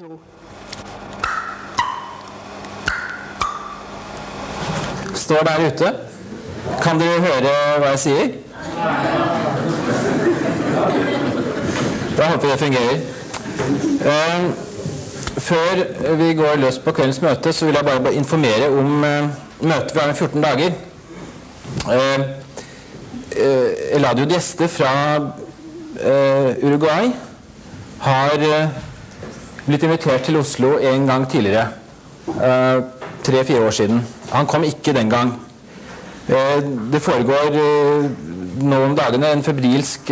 to. Står der ute. Kan dere høre hva jeg sier? Da håper jeg det fungerer. Eh, før vi går løs på kveldens møte, så vil jeg bare informere om eh, møtet vi har om 14 dager. Eh, eh, Eladio Dieste fra eh, Uruguay har blitt invitert til Oslo en gang tidligere. eh, Tre-fire år siden. Han kom ikke den gang. Eh, det foregår eh, nå om dagene en febrilsk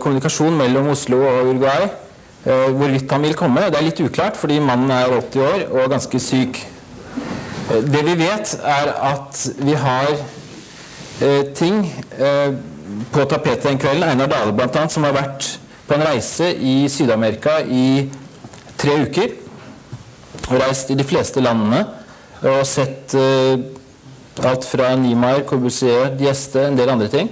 kommunikasjon mellom Oslo og Uruguay. Hvorvidt han vil komme, det er litt uklart, fordi mannen er 80 år og ganske syk. Det vi vet, er at vi har ting på tapetet den kvelden. Einar Dale blant annet, som har vært på en reise i Syd-Amerika i tre uker. Og reist i de fleste landene og sett uh, alt fra Niemeyer, Corbusier, Dieste, en del andre ting.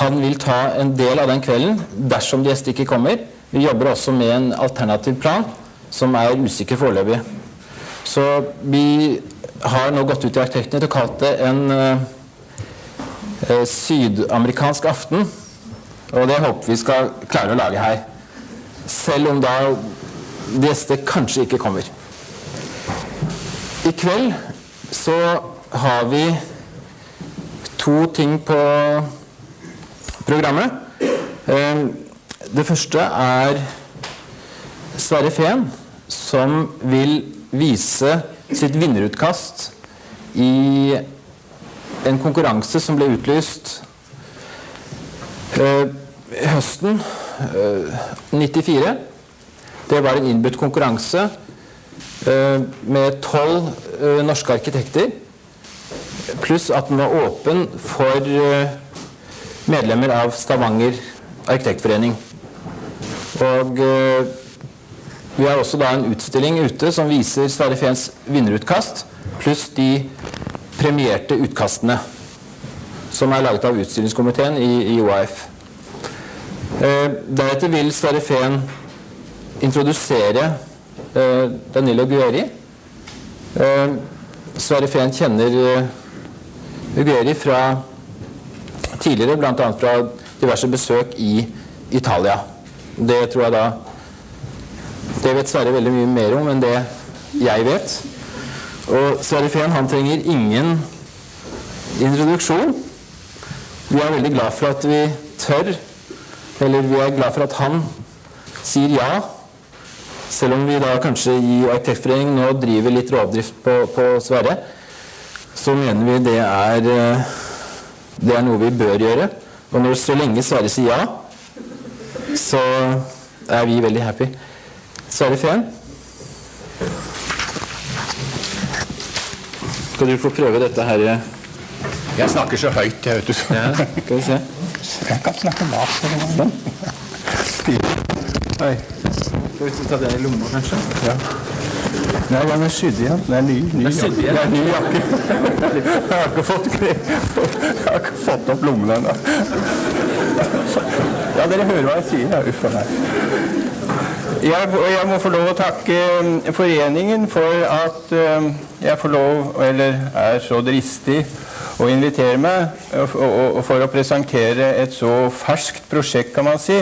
Han vil ta en del av den kvelden dersom Dieste ikke kommer. Vi jobber også med en alternativ plan som er usikker foreløpig. Så vi har nå gått ut i arkitektene og kalt det en eh, sydamerikansk aften. Og det håper vi skal klare å lage her. Selv om da gjester kanskje ikke kommer. I kveld så har vi to ting på programmet. Eh, Det første er Sverre Fehn, som vil vise sitt vinnerutkast i en konkurranse som ble utlyst eh, høsten eh, 94. Det var en innbudt konkurranse eh, med tolv eh, norske arkitekter, pluss at den var åpen for eh, medlemmer av Stavanger arkitektforening. Og eh, vi har også da en utstilling ute som viser Sverre Fehns vinnerutkast, pluss de premierte utkastene som er laget av utstillingskomiteen i, i. Eh, deretter vil Sverre Fehn introdusere eh, Danilo Gueri. Eh, Sverre Fehn kjenner Gueri fra tidligere, bl.a. fra diverse besøk i Italia. Det tror jeg da Det vet Sverre veldig mye mer om enn det jeg vet. Og Sverre Fehn han trenger ingen introduksjon. Vi er veldig glad for at vi tør, eller vi er glad for at han sier ja. Selv om vi da kanskje i Arkitektforeningen nå driver litt rovdrift på, på Sverre, så mener vi det er, eh, det er noe vi bør gjøre. Og når så lenge Sverre sier ja, så er vi veldig happy. Sverre Fehn? Skal du få prøve dette her? Jeg snakker så høyt, jeg vet du. Ja, skal vi se. Jeg kan snakke lavt. Oi. Skal vi ta det i lomma, kanskje? Ja. Nei, den er sydd igjen. Den er ny. ny er sydd igjen? Det er ny jakke. Jeg har ikke fått, jeg har ikke fått opp lommene ennå. Ja, dere hører hva jeg sier. Ja, uff a meg. Jeg, jeg må få lov å takke um, foreningen for at um, jeg får lov, eller er så dristig, å invitere meg og for å presentere et så ferskt prosjekt, kan man si,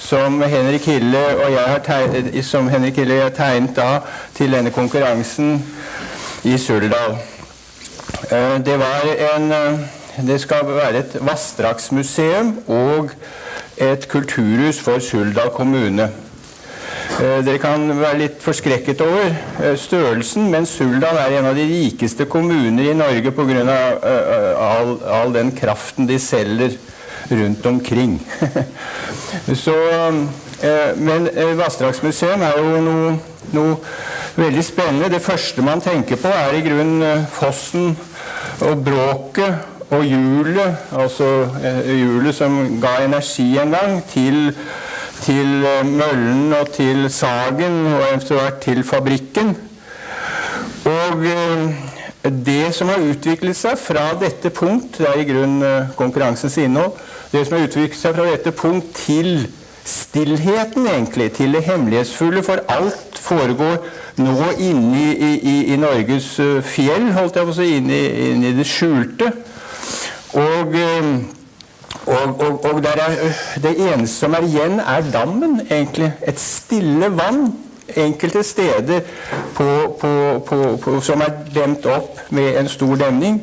som Henrik Hille og jeg har tegnet, som Henrik Hille har tegnet da til denne konkurransen i Suldal. Eh, Det var en eh, Det skal være et vassdragsmuseum og et kulturhus for Suldal kommune. Eh, Dere kan være litt forskrekket over eh, størrelsen, men Suldal er en av de rikeste kommuner i Norge pga. All, all den kraften de selger rundt omkring. Så, eh, men eh, Vassdragsmuseum er jo noe, noe veldig spennende. Det første man tenker på, er i grunnen eh, fossen og bråket og hjulet, altså eh, hjulet som ga energi en gang til, til eh, møllen og til sagen og eventuelt til fabrikken. Og eh, det som har utviklet seg fra dette punkt, det er i grunnen eh, konkurransens innhold, det som har utviklet seg fra dette punkt til stillheten, egentlig, til det hemmelighetsfulle, for alt foregår nå inne i, i, i Norges fjell, holdt jeg på å si, inne, inne i det skjulte. Og, og, og, og er, det eneste som er igjen, er dammen, egentlig. Et stille vann enkelte steder på, på, på, som er demt opp med en stor demning,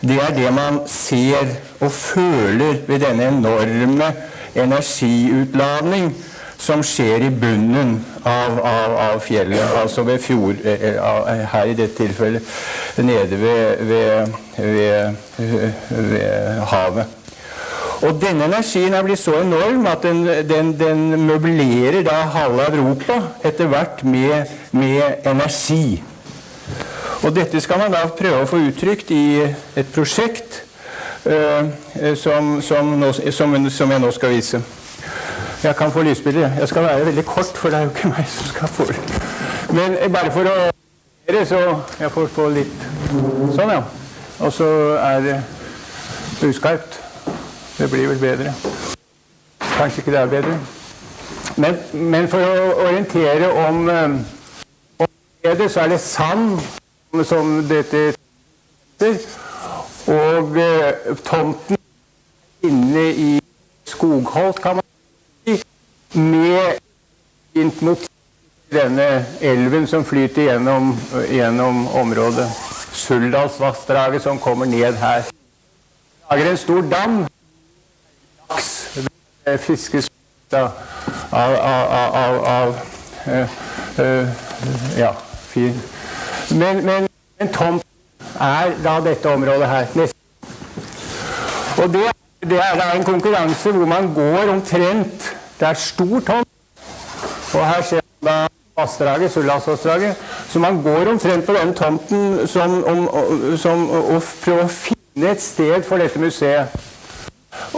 det er det man ser og føler ved denne enorme energiutladning som skjer i bunnen av, av, av fjellet, altså ved fjord... Eh, eh, her i dette tilfellet nede ved, ved, ved, ved havet. Og denne energien er blitt så enorm at den, den, den møblerer da halve Europa etter hvert med, med, energi. Og dette skal man da prøve å få uttrykt i et prosjekt uh, som, som, nå, som, som, jeg nå skal vise. Jeg kan få lysbilder. Jeg skal være veldig kort, for det er jo ikke meg som skal få det. Men bare for å så jeg får få litt Sånn, ja. Og så er det uskarpt. Det blir vel bedre. Kanskje ikke det er bedre. Men, men for å orientere om, eh, om det, så er det sand som dette heter. Og eh, tomten inne i skogholt, kan man si, med fint motiv denne elven som flyter gjennom, gjennom området. Suldalsvassdraget som kommer ned her. Lager en stor dam fiskes av, av, av, av uh, uh, Ja, fin. Men, men, men tomt er da dette området her. Og det, det er da en konkurranse hvor man går omtrent Det er stor tomt. Og her ser man da vassdraget, Suldalsvassdraget. Så man går omtrent på den tomten som, om, som, og prøver å finne et sted for dette museet.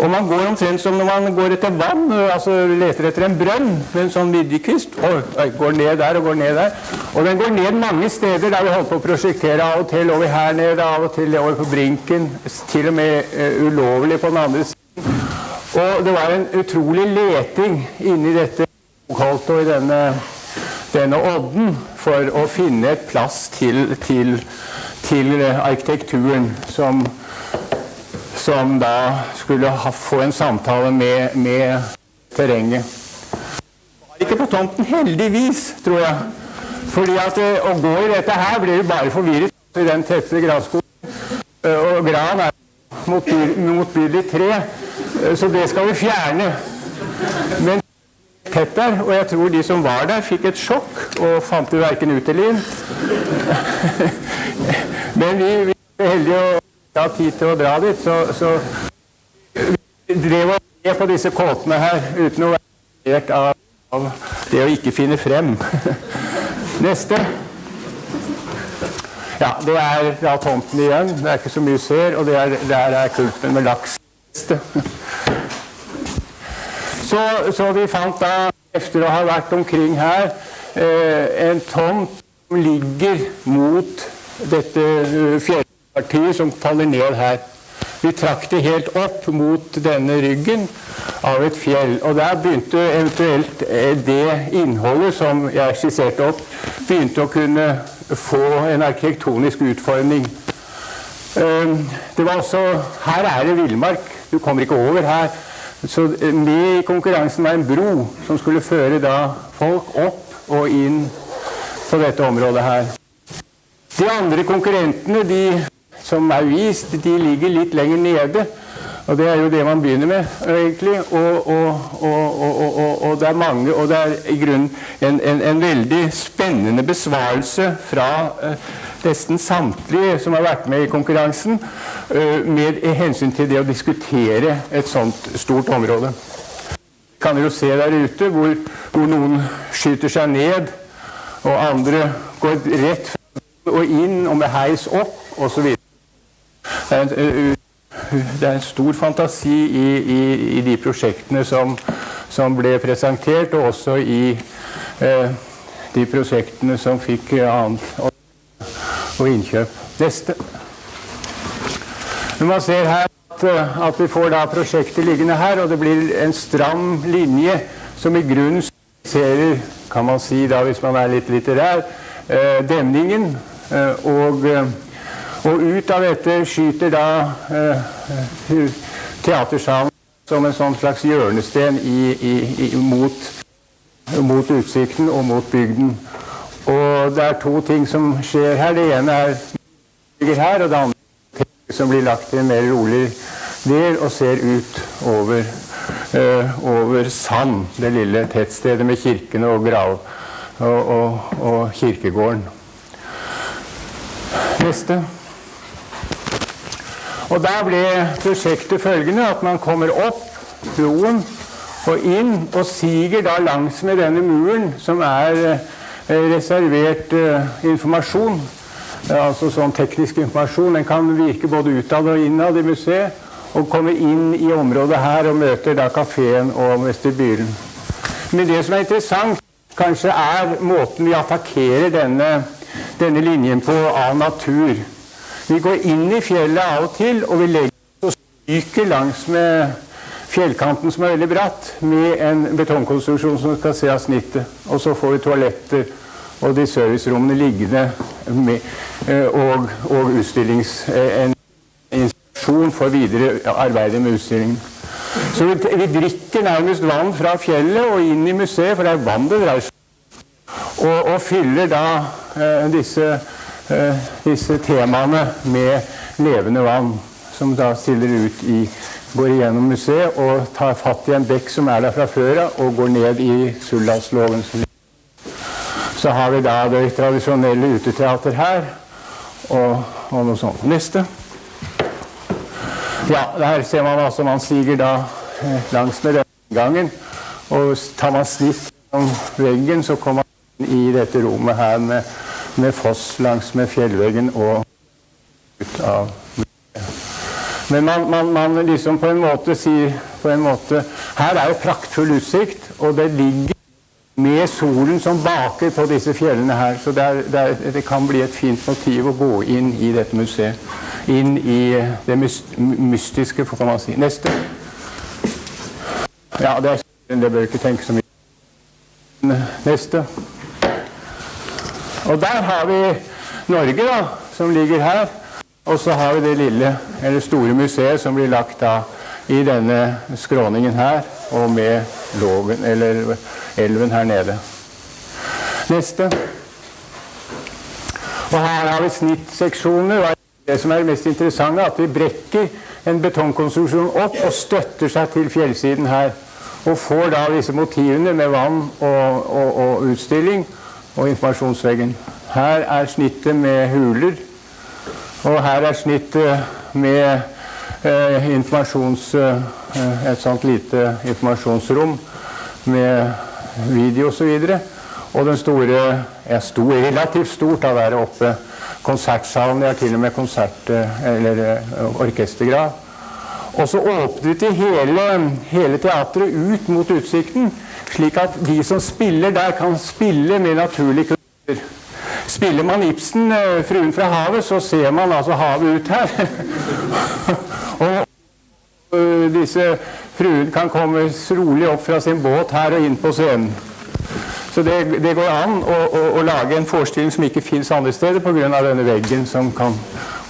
Og man går omtrent som når man går etter vann, altså leter etter en brønn med en sånn midjekvist. Og går ned der og går ned der. Og den går ned mange steder der vi holdt på å prosjektere. Av og til over her nede, av og til over på brinken. Til og med uh, ulovlig på den andre siden. Og det var en utrolig leting inni dette skogholtet og i denne, denne odden for å finne et plass til, til, til arkitekturen som som da skulle ha, få en samtale med, med terrenget. Var ikke på tomten, heldigvis, tror jeg. Fordi at eh, å gå i dette her blir du bare forvirret i den tette granskogen. Eh, og gran er motbydelig tre, eh, så det skal vi fjerne. Men tett der, og jeg tror de som var der, fikk et sjokk og fant jo verken ut eller inn. Men vi, vi er heldige å ha tid til å dra dit, så, så vi drev og se på disse kåtene her uten å være av, av det å ikke finne frem. Neste. Ja, det er da tomten igjen. Det er ikke så mye ser, og er, der er kulpen med laks. Så, så, vi fant da, etter å ha vært omkring her, eh, en tomt som ligger mot dette uh, fjellet partiet som faller ned her. Vi trakk det helt opp mot denne ryggen av et fjell. Og der begynte eventuelt eh, det innholdet som jeg skisserte opp, begynte å kunne få en arkitektonisk utforming. Ehm, det var også Her er det villmark. Du kommer ikke over her. Så eh, med i konkurransen var en bro som skulle føre da folk opp og inn på dette området her. De andre konkurrentene de som er vist, de ligger litt lenger nede. Og det er jo det man begynner med, egentlig. Og, og, og, og det er mange, og det er i grunnen en, en, en veldig spennende besvarelse fra eh, nesten samtlige som har vært med i konkurransen, eh, med hensyn til det å diskutere et sånt stort område. Kan dere jo se der ute hvor, hvor noen skyter seg ned, og andre går rett og inn og med heis opp, osv. Det er, en, stor fantasi i, i, i de prosjektene som, som, ble presentert, og også i eh, de prosjektene som fikk annet og, og innkjøp. Neste. Når man ser her at, at, vi får da prosjektet liggende her, og det blir en stram linje som i grunnen symboliserer, kan man si da hvis man er litt litterær, eh, demningen. Eh, og, eh, og ut av dette skyter da eh, teatersalen som en sånn slags hjørnesten i, i, i, mot, mot utsikten og mot bygden. Og det er to ting som skjer her. Det ene er ligger her, og det andre som blir lagt i en mer rolig del og ser ut over, eh, over Sand, det lille tettstedet med kirkene og grav og, og, og kirkegården. Neste. Og Da ble prosjektet følgende at man kommer opp broen og inn og siger da langsmed denne muren, som er eh, reservert eh, informasjon altså sånn teknisk informasjon. Den kan virke både utad og innad i museet. Og komme inn i området her og møter da kafeen og vestibylen. Men det som er interessant, kanskje er måten vi attakkerer denne, denne linjen på av natur. Vi går inn i fjellet av og til, og vi legger oss stryker langs med fjellkanten som er veldig bratt, med en betongkonstruksjon som skal se av snittet. Og så får vi toaletter og de servicerommene liggende med, eh, og, og utstillings, eh, en instruksjon for videre arbeidet med utstillingen. Så vi, vi, drikker nærmest vann fra fjellet og inn i museet, for det er vann det dreier seg om. Og, og, fyller da eh, disse, disse, temaene med levende vann, som da stiller ut i Går igjennom museet og tar fatt i en bekk som er der fra før av, og går ned i Suldalsloven. Så har vi da det tradisjonelle uteteater her, og, og noe sånt. Neste. Ja, der ser man altså man siger da eh, langs med denne gangen. Og tar man snitt om veggen, så kommer man inn i dette rommet her med, med foss langs med fjellveggen og ut av men man, man, man, liksom på en måte sier på en måte, Her er jo praktfull utsikt, og det ligger med solen som baker på disse fjellene her. Så det, er, det, er, det, kan bli et fint motiv å gå inn i dette museet. Inn i det mystiske, får man si. Neste. Ja, det, er, det bør ikke tenke så mye Neste. Og der har vi Norge, da, som ligger her. Og så har vi det lille, eller store museet som blir lagt da i denne skråningen her, og med loven, eller elven her nede. Neste. Og her har vi snittseksjoner. Det som er det mest interessante, er at vi brekker en betongkonstruksjon opp og støtter seg til fjellsiden her. Og får da disse motivene med vann og, og, og utstilling og informasjonsveggen. Her er snittet med huler, og her er snittet med eh, informasjons, eh, et sånt lite informasjonsrom med video osv. Og, og den store er stor, relativt stort av å være oppe. Konsertsalen. De har til og med konsert- eller eh, orkestergrav. Og så åpnet de hele, hele teatret ut mot utsikten, slik at de som spiller der, kan spille med naturlige kultur. Spiller man Ibsen, eh, 'Fruen fra havet', så ser man altså havet ut her. og uh, disse fruen kan komme rolig opp fra sin båt her og inn på scenen. Så det, det går an å, å, å, lage en forestilling som ikke fins andre steder pga. denne veggen som kan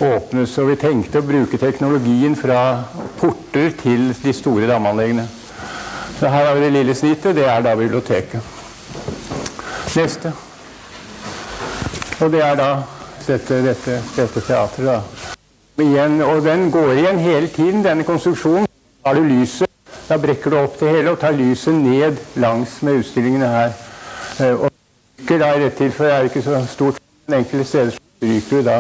åpnes. Og vi tenkte å bruke teknologien fra porter til de store damanleggene. Så her har vi det lille snittet. Det er da biblioteket. Neste. Og det er da dette, dette, dette teatret, da. Igjen, og den går igjen hele tiden, denne konstruksjonen. Da har du lyset. Da brekker du opp det hele og tar lyset ned langs med utstillingene her. Eh, og stryker da i dette tilfellet er det ikke så stort, men enkelte steder stryker du da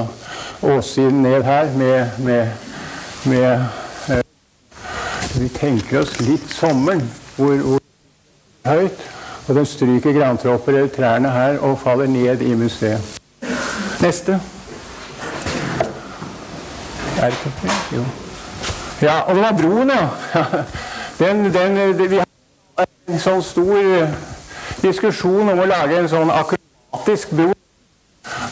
åssiden ned her med, med, med eh, Vi tenker oss litt sommeren, hvor, hvor høyt. Og den stryker grantropper eller trærne her og faller ned i museet. Neste. Ja, og det var broen, ja. Den, den, vi har en sånn stor eh, diskusjon om å lage en sånn akrobatisk bro.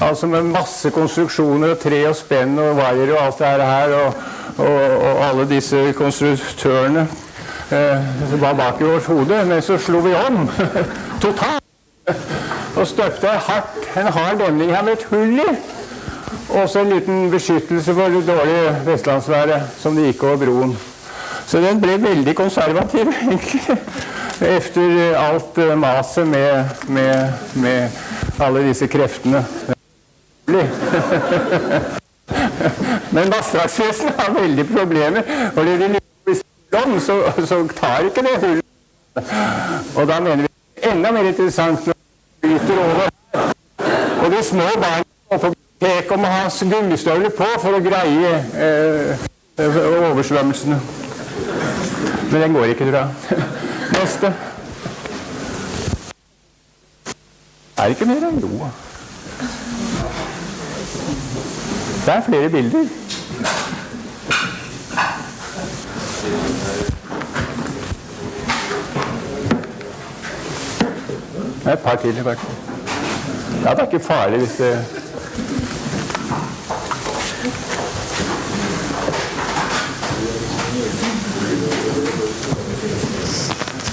Altså med masse konstruksjoner og tre og spenn og vaier og alt det her. Og, og, og alle disse konstruktørene eh, var bak i vårt hode. Men så slo vi om totalt og støpte hardt en hard demning her med et hull i. Og så en liten beskyttelse for det dårlige vestlandsværet som det gikk over broen. Så den ble veldig konservativ, egentlig. Efter alt eh, maset med, med, med alle disse kreftene. Men vassdragsvesenet har veldig problemer. Og når de så, så tar ikke det hullet. Og da mener vi enda mer interessant når det bryter over. Og de små barna på biblioteket må ha gummistøvler på for å greie eh, oversvømmelsene. Men den går ikke, tror jeg. Neste. Er det ikke mer jo? Det er flere bilder. Det er et par til i hvert fall. Ja, det er ikke farlig hvis det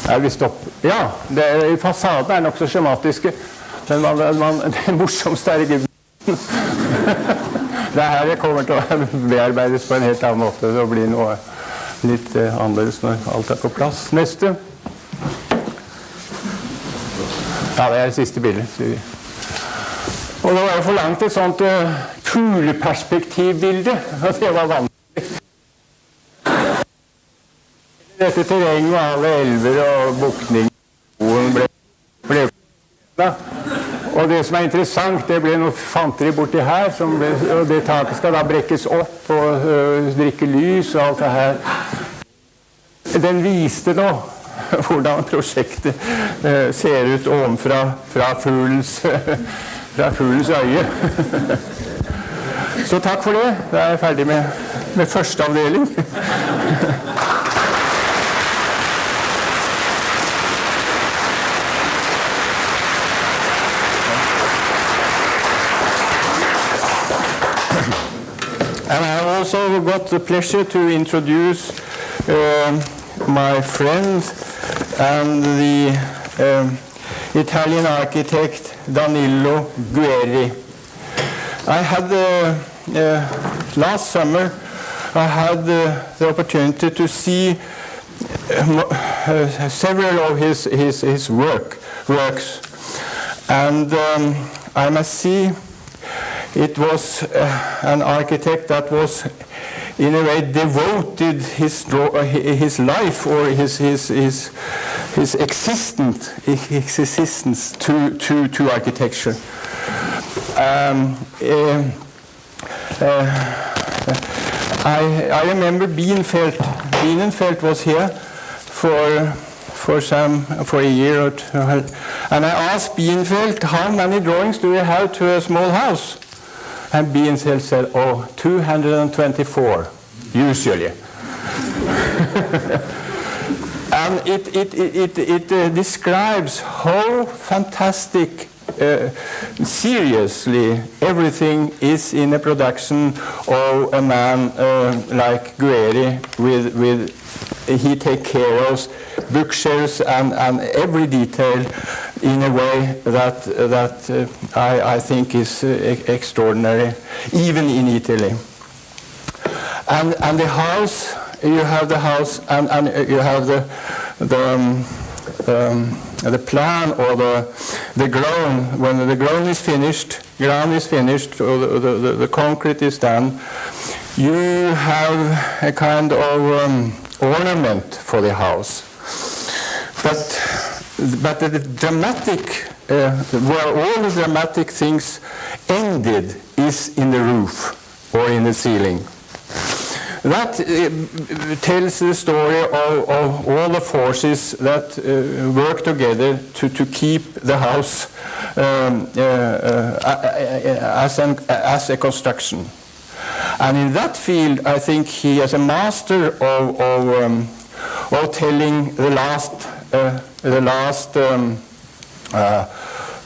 Er vi stopp? Ja, det, fasaden er nokså skjematiske. Men man, man, det morsomste er ikke Det er her det kommer til å bearbeides på en helt annen måte. Det blir noe litt eh, annerledes når alt er på plass. Neste. Ja, det er det siste bildet. Og det var jo for langt et sånt uh, fugleperspektivbilde. Og det var vanskelig. Dette terrenget og alle elver og bukninger ble, ble og det som er interessant, det ble noe fanteri borti her, ble, og det taket skal da brekkes opp og øh, drikke lys og alt det her. Den viste nå hvordan prosjektet øh, ser ut ovenfra fra fuglens, fra fuglens øye. Så takk for det. Da er jeg ferdig med, med første avdeling. And I also got the pleasure to introduce uh, my friend and the um, Italian architect Danilo Guerri. I had uh, uh, last summer I had the opportunity to see uh, several of his his, his work works, and um, I must see it was uh, an architect that was in a way devoted his, uh, his life or his, his, his, his existence, existence to, to, to architecture. Um, uh, uh, I, I remember Bienefeld. Bienefeld was here for for some for a year or two, and I asked Bienefeld, how many drawings do you have to a small house? And Bienefeld said, oh, 224, usually. and it, it, it, it uh, describes how fantastic uh, seriously everything is in a production of a man uh, like Guerri with, with he take care of bookshelves and, and every detail in a way that, that uh, I, I, think is uh, extraordinary, even in Italy. And, and the house, you have the house and, and you have the, the, um, um, the plan or the, the ground. When the ground is finished, ground is finished, or the, the, the concrete is done, you have a kind of um, ornament for the house. But but the dramatic, uh, where all the dramatic things ended is in the roof or in the ceiling. That uh, tells the story of, of, all the forces that uh, work together to, to keep the house um, uh, uh, as, an, as a construction. And in that field, I think he is a master of, of, um, of telling the last the last um, uh,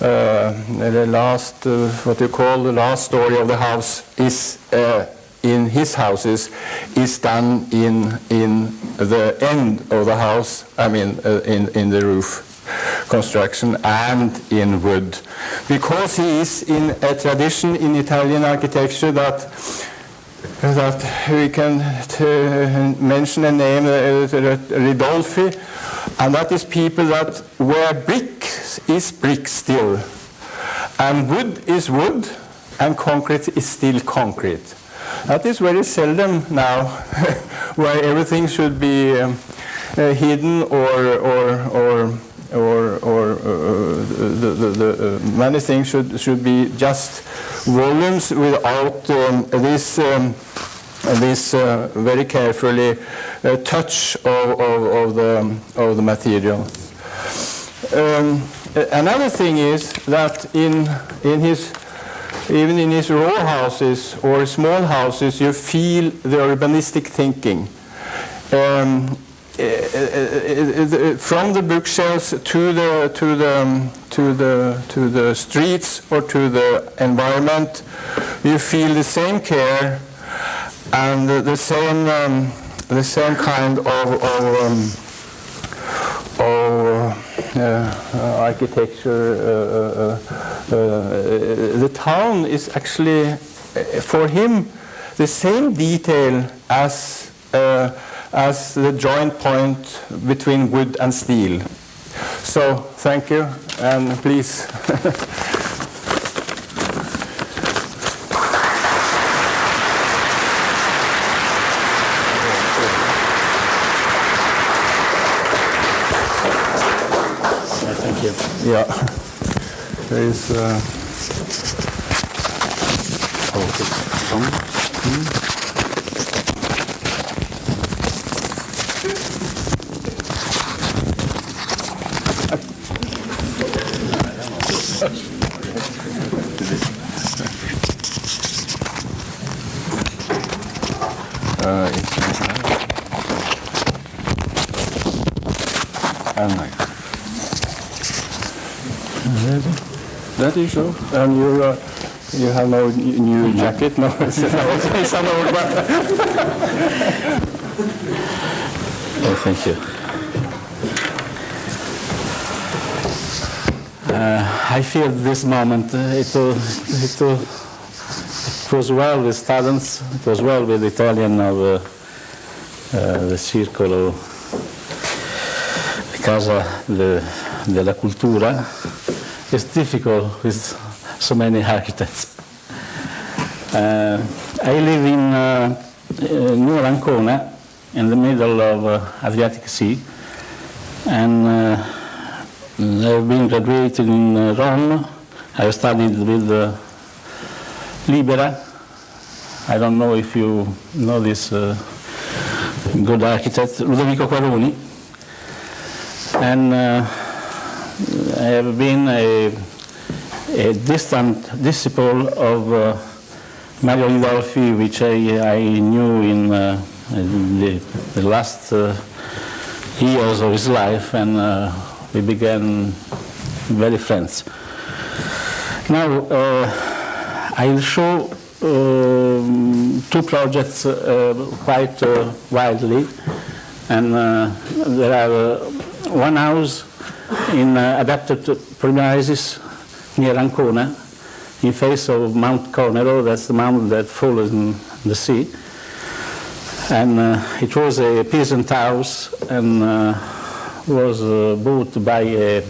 uh, the last what you call the last story of the house is in his houses is done in, in the end of the house, I mean uh, in, in the roof construction and in wood. Because he is in a tradition in Italian architecture that that we can mention a name, uh, Ridolfi, and that is people that where brick is brick still, and wood is wood, and concrete is still concrete. That is very seldom now, where everything should be um, uh, hidden or, or, or, or, or uh, the, the, the uh, many things should, should be just volumes without um, this, um, this uh, very carefully uh, touch of, of, of, the, of the material. Um, another thing is that in, in his even in his row houses or small houses, you feel the urbanistic thinking. Um, uh, uh, uh, from the bookshelves to the to the to the to the streets or to the environment, you feel the same care and the same um, the same kind of, of, um, of uh, architecture. Uh, uh, the town is actually, for him, the same detail as as the joint point between wood and steel. So thank you, and please. thank you. Yeah. There is. Uh, oh, That is so. And you, uh, you have no new jacket? No, it's an old one. oh, thank you. Uh, I feel this moment, uh, it, uh, it, uh, it, was well with students, it was well with Italian of uh, uh, the Circolo Casa de, della Cultura, it's difficult with so many architects. Uh, I live in uh, near Ancona, in the middle of uh, Adriatic Sea, and uh, I've been graduated in uh, Rome. I studied with uh, Libera. I don't know if you know this good architect, Ludovico Quaroni. And have been a, a distant disciple of uh, Mario Ridolfi, which I, I knew in, uh, the, the, last uh, years of his life, and uh, we began very friends. Now, uh, I'll show um, two projects uh, quite widely, and there are one house in uh, adapted premises near Ancona, in face of Mount Conero, that's the mountain that falls in the sea. And uh, it was a peasant house and uh, was uh, bought by a,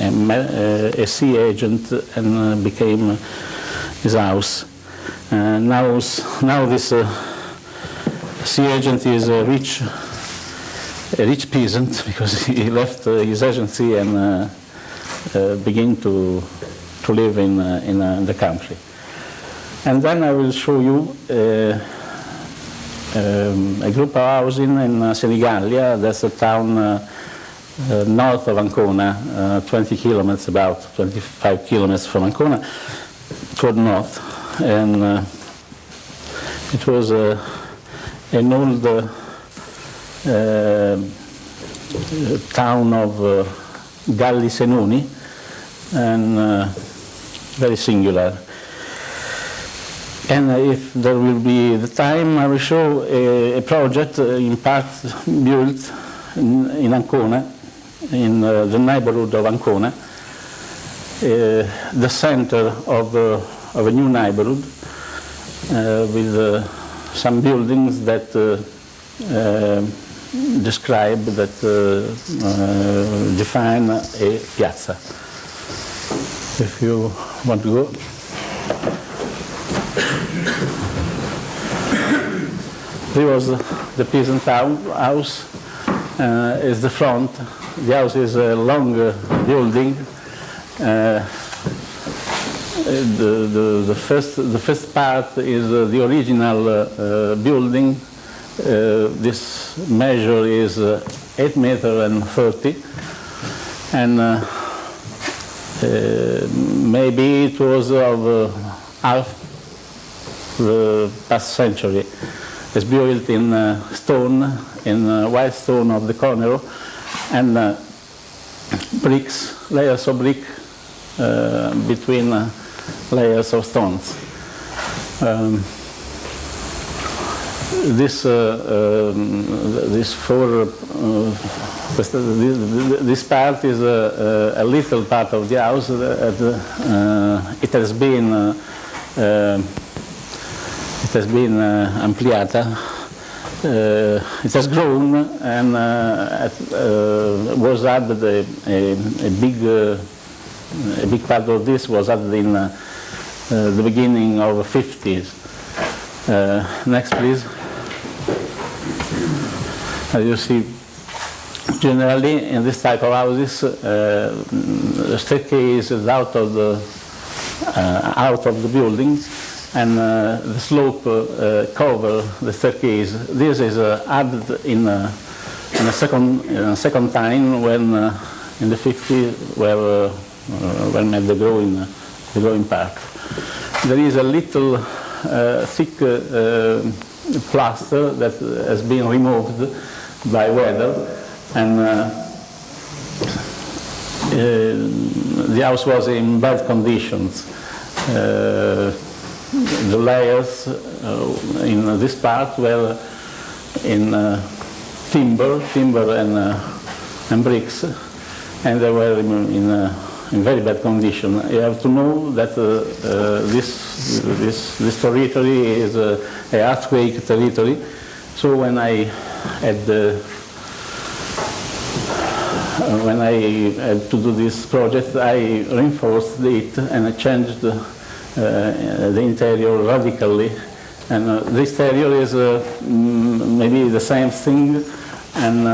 a, a, sea agent and uh, became his house. And now, now this uh, sea agent is a rich a rich peasant because he left uh, his agency and uh, uh, began to, to live in, in the country. And then I will show you um, a group of housing in uh, Senigallia, that's a town uh, uh, north of Ancona, 20 kilometers, about 25 kilometers from Ancona, toward north. And it was an old town of uh, Galli Senoni and uh, very singular. And if there will be the time, I will show a, a project uh, in part built in, in Ancona, in uh, the neighborhood of Ancona, uh, the center of, uh, of a new neighborhood uh, with uh, some buildings that describe, that define a piazza. If you want to go. Here was the peasant house, uh, is the front. The house is a long building. Uh, the, the, the, first, the first part is uh, the original uh, uh, building. Uh, this measure is 8 meter and 30. And maybe it was of half the past century. It's built in uh, stone, in uh, white stone of the corner, and uh, bricks, layers of brick uh, between uh, layers of stones. Um, this uh, um, this four this, this part is a, a, little part of the house. it has been it has been uh, ampliata. Uh, it has grown and uh, was added a, a, a big a big part of this was added in the beginning of the 50s. next, please. As you see, generally in this type of houses, uh, the staircase is out of the uh, out of the building, and uh, the slope uh, cover the staircase. This is added in, in, a second, in a second time when in the 50s where when made the growing the growing part. There is a little thick plaster that has been removed by weather and uh, uh, the house was in bad conditions. Uh, the layers uh, in this part were in uh, timber, timber and, uh, and bricks, and they were in, in, in, very bad condition. You have to know that this, this, this territory is a earthquake territory, so when I had when I had to do this project, I reinforced it and I changed uh, the interior radically. And uh, the exterior is uh, maybe the same thing and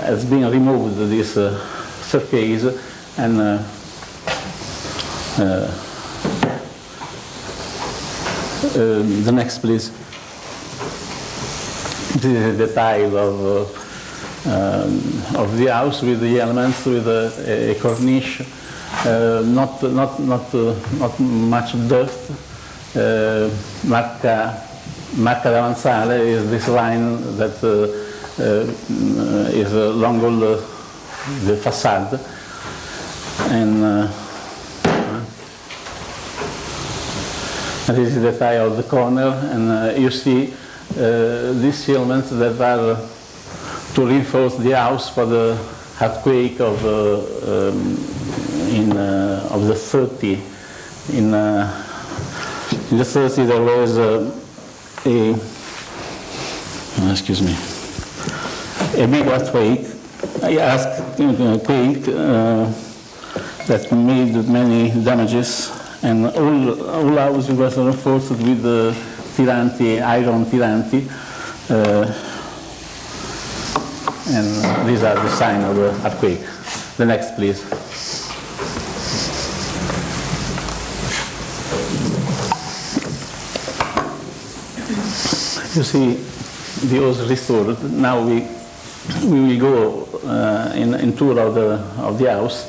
has been removed, this surface, and the next, please. This is the tile of, um, of the house with the elements, with a, a cornice uh, not, not, not, uh, not much dirt. Marca, Marca d'Avanzale is this line that is along all the, the facade. And this is the tile of the corner, and uh, you see these elements that are to reinforce the house for the earthquake of uh, um, in uh, of the 30 in uh, in the 30 there was uh, a excuse me a big earthquake. I asked quake that made many damages and all, all houses were reinforced with the tiranti, iron tiranti. Uh, and these are the signs of the earthquake. The next, please. you see the house restored. Now we we will go uh, in, in tour of the of the house.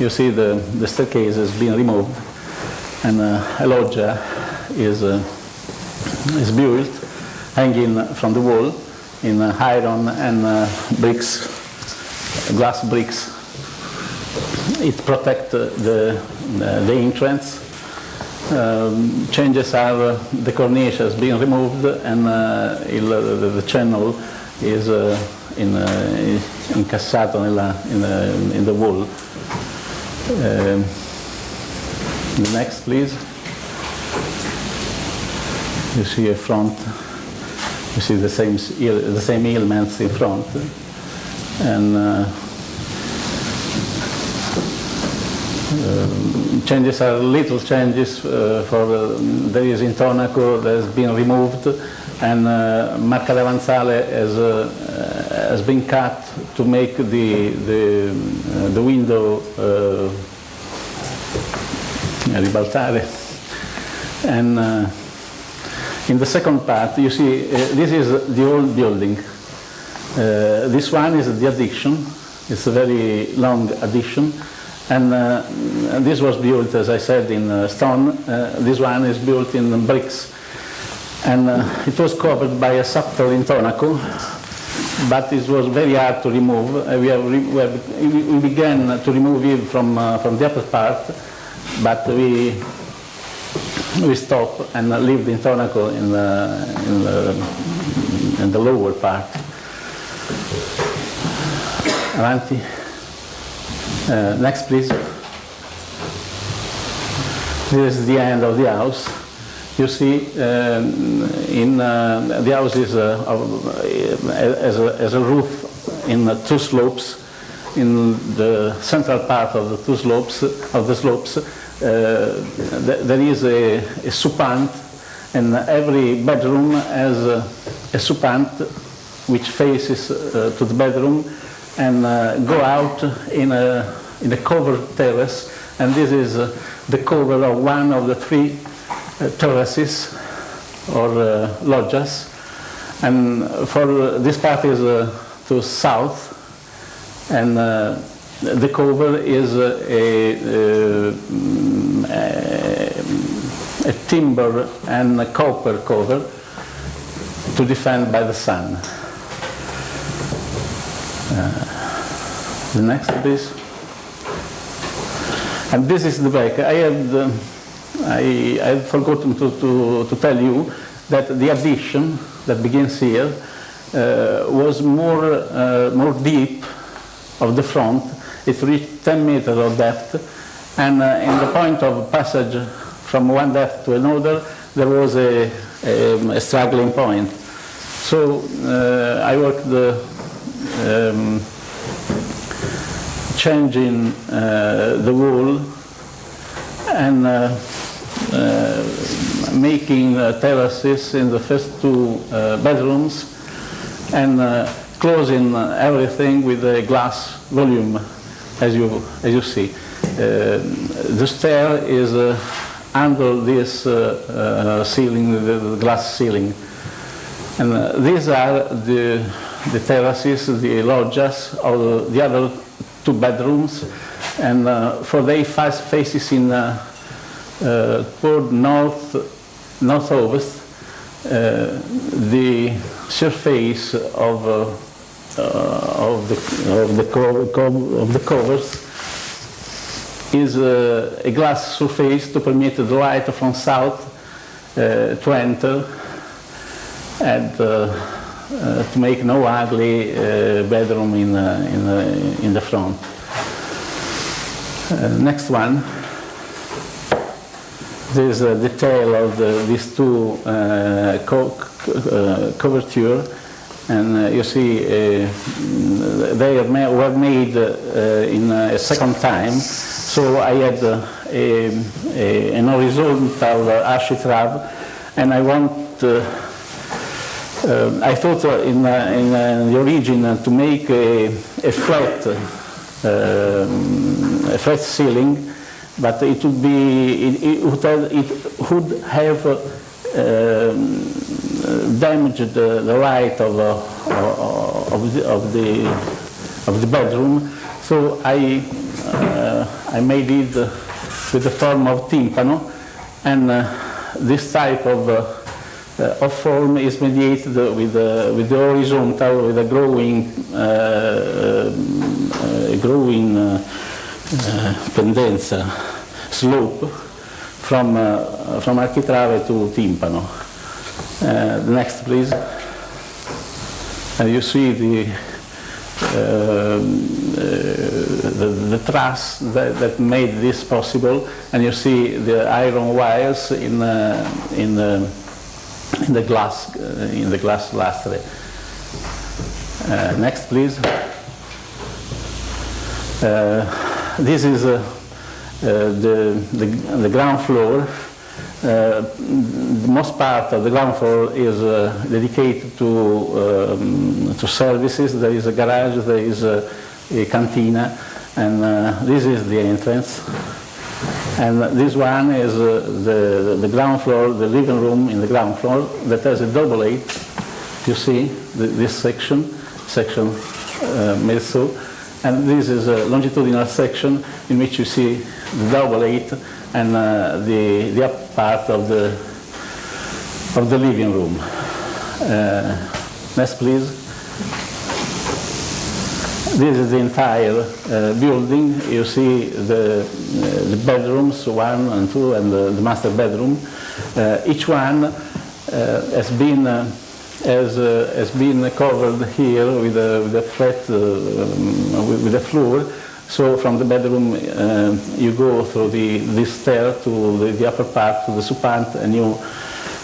You see the the staircase has been removed, and uh, a loggia is uh, is built, hanging from the wall in uh, iron and uh, bricks, glass bricks. It protects the, the the entrance um, changes are uh, the cornice has been removed and uh, the, channel is uh, in, uh, incassato nella, in, uh, in the wall. Um, the next, please. You see a front. You see the same the same elements in front, and uh, um, changes are little changes uh, for uh, there is intonaco that has been removed, and uh, marca davanzale has uh, uh, has been cut to make the the uh, the window uh, ribaltare, and. In the second part, you see, uh, this is the old building. Uh, this one is the addition. It's a very long addition. And uh, this was built, as I said, in uh, stone. Uh, this one is built in bricks. And uh, it was covered by a subtle intonaco, but it was very hard to remove. We, have re- we, have, we began to remove it from, from the upper part, but we we stop and lived the intonaco in the, in the, in the lower part. Avanti. Uh, next, please. This is the end of the house. You see, um, in uh, the house is uh, uh, as, a, as a roof in two slopes. In the central part of the two slopes, of the slopes, th- there is a, a and every bedroom has a, a which faces uh, to the bedroom and uh, go out in a, in a covered terrace. And this is uh, the cover of one of the three uh, terraces or uh, loggias. And for this part is uh, to south, and uh, the cover is a, a, a timber and a copper cover to defend by the sun. Uh, the next, please. And this is the back. I had, uh, I, I had forgotten to, to, to tell you that the addition that begins here uh, was more, uh, more deep of the front. It reached 10 meters of depth, and uh, in the point of passage from one depth to another, there was a, a, a struggling point. So uh, I worked the um, changing uh, the wall and uh, uh, making uh, terraces in the first two bedrooms and closing everything with a glass volume, as you, as you see. Uh, the stair is uh, under this uh, uh, ceiling, the, glass ceiling. And uh, these are the, the terraces, the loggias of the, the other two bedrooms. And uh, for they face faces in uh, uh, toward north, northwest, uh, the surface of, uh, uh, of the, of the, of the covers is uh, a glass surface to permit the light from south uh, to enter and uh, uh, to make no ugly uh, bedroom in, uh, in, uh, in the front. Uh, next one. This is a detail of the, these two uh, co- uh, coverture, and uh, you see uh, they were made uh, in a second time. So I had a, a, an horizontal architrave, and I want. Uh, I thought uh, in, uh, in the origin to make a, a flat, um, a flat ceiling, but it would be it, it would have, it would have uh, damaged the, the light of, uh, of, the, of the of the bedroom. So I uh, I made it uh, with the form of timpano, and uh, this type of uh, uh, of form is mediated with the, with the horizontal, with a growing, uh, uh, growing uh, uh, pendenza, slope from, uh, from architrave to timpano. Uh, next, please. And you see the, uh, the, the truss that, that, made this possible, and you see the iron wires in, uh, in, the, in the glass uh, in the glass lustre. Uh, next, please. Uh, this is the, the, the ground floor the most part of the ground floor is uh, dedicated to, um, to services. There is a garage, there is a, a cantina, and uh, this is the entrance. And this one is the, the ground floor, the living room in the ground floor that has a double eight. You see the, this section, section uh, mezzo, and this is a longitudinal section in which you see the double eight and uh, the, the upper part of the, of the living room. Uh, next, please. This is the entire uh, building. You see the, uh, the bedrooms, one and two, and the, the master bedroom. Uh, each one uh, has been has, has been covered here with a, with a flat um, with, with a floor so from the bedroom, uh, you go through the, the stair to the, the, upper part, to the supant, and you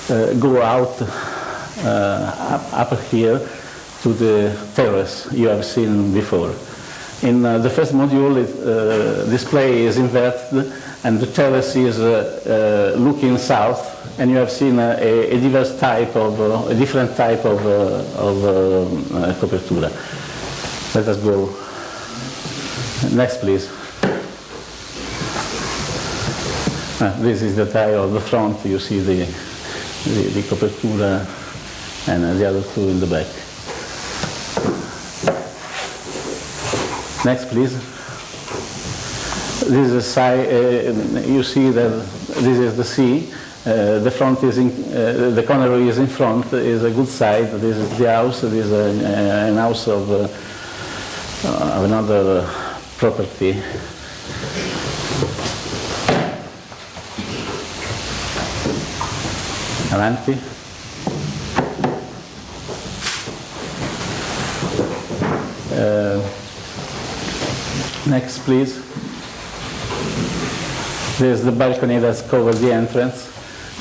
uh, go out uh, up, up, here to the terrace you have seen before. In uh, the first module, it, uh, display is inverted, and the terrace is uh, looking south, and you have seen a, a diverse type of, a different type of, of copertura. Let us go Next, please. Ah, this is the tile of the front. You see the, the, the copertura and the other two in the back. Next, please. This is side, uh, you see that this is the sea. Uh, the front is in, uh, the corner is in front, is a good side. This is the house. This is a, an house of, uh, of another property. Avanti uh, next please. There's the balcony that's covered the entrance.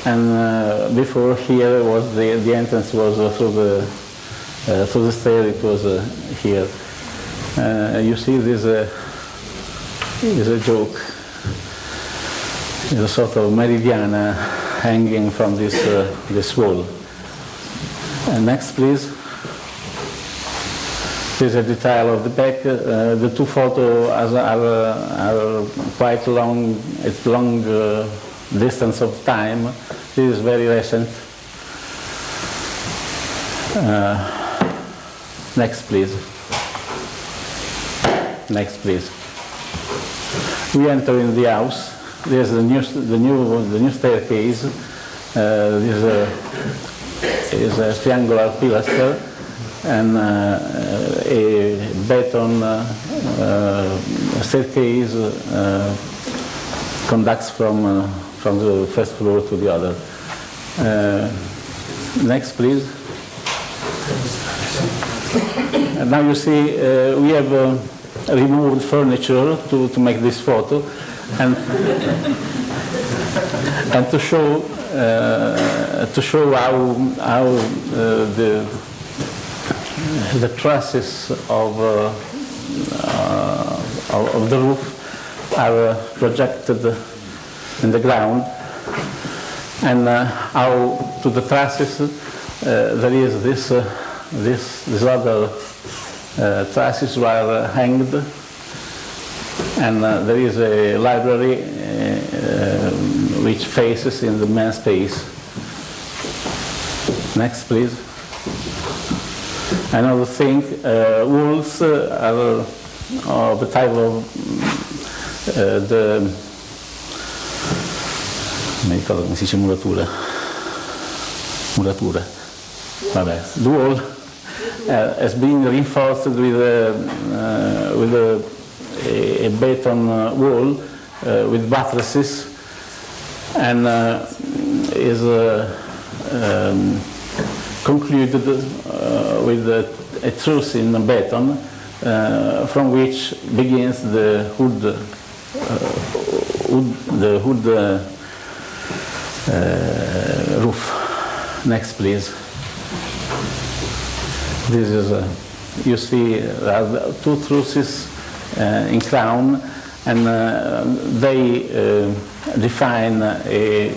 And uh, before here was the, the entrance was uh, through the uh, through the stair it was uh, here. Uh, you see this is a joke. It's a sort of meridiana hanging from this, uh, this wall. And next, please. This is a detail of the back. Uh, the two photos are, are, are, quite long, it's long uh, distance of time. This is very recent. Uh, next, please. Next, please we enter in the house. There's the new, the new, the new staircase. Uh, this uh, is a triangular pilaster and uh, a beton uh, uh, staircase uh, conducts from, from the first floor to the other. next, please. And now you see we have removed furniture to, to make this photo and, and to show uh, to show how, how uh, the, the trusses of, uh, uh of the roof are uh, projected in the ground and uh, how to the trusses there is this, this, this other uh, trusses were hanged and uh, there is a library uh, which faces in the main space. Next, please. Another thing, uh, walls uh, are of the type of uh, the mi ricordo come si dice muratura muratura vabbè the wall uh, has been reinforced with a, uh, with a, a beton uh, wall with buttresses and uh, is uh, um, concluded uh, with a, a truss in beton uh, from which begins the hood, uh, the hood uh, uh, roof. Next, please. This is, uh, you see, there two trusses uh, in crown, and uh, they uh, define a,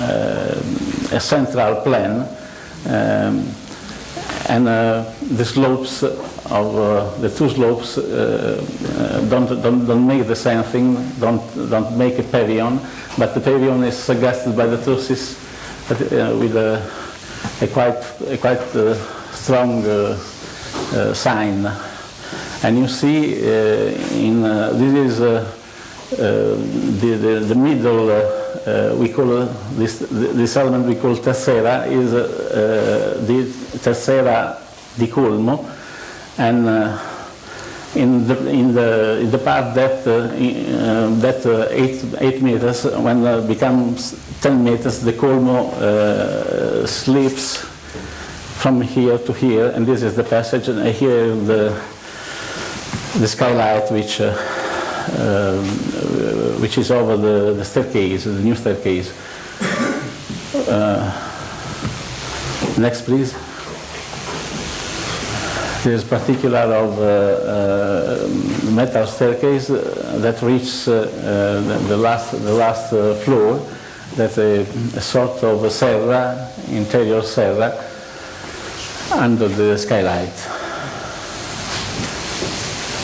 uh, a central plan, um, and uh, the slopes of uh, the two slopes uh, uh, don't, don't, don't make the same thing, don't, don't make a pavilion, but the pavilion is suggested by the uh, with a, a quite, a quite uh, strong uh, sign. And you see, uh, in uh, this is the, the, the middle, we call this, this element we call terzera, is the terzera di colmo, and in the, in the, in the part that, uh, uh, that uh, eight, eight meters, when uh, becomes 10 meters, the colmo slips from here to here, and this is the passage, and here the, the skylight which, uh, um, which is over the, the staircase, the new staircase. Uh, next, please. This particular of uh, uh, metal staircase uh, that reaches uh, uh, the, the last, the last uh, floor. That's a, a sort of a serra, interior serra, under the skylight.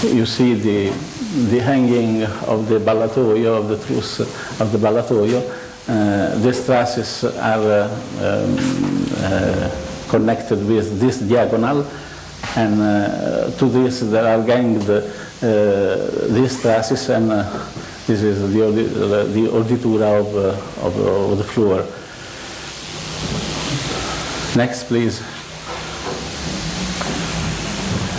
You see the, the hanging of the ballatoio, of the truss of the ballatoio. Uh, these trusses are uh, um, uh, connected with this diagonal, and uh, to this there are ganged uh, these trusses, and uh, this is the, the orditura of, uh, of, of the floor. Next, please.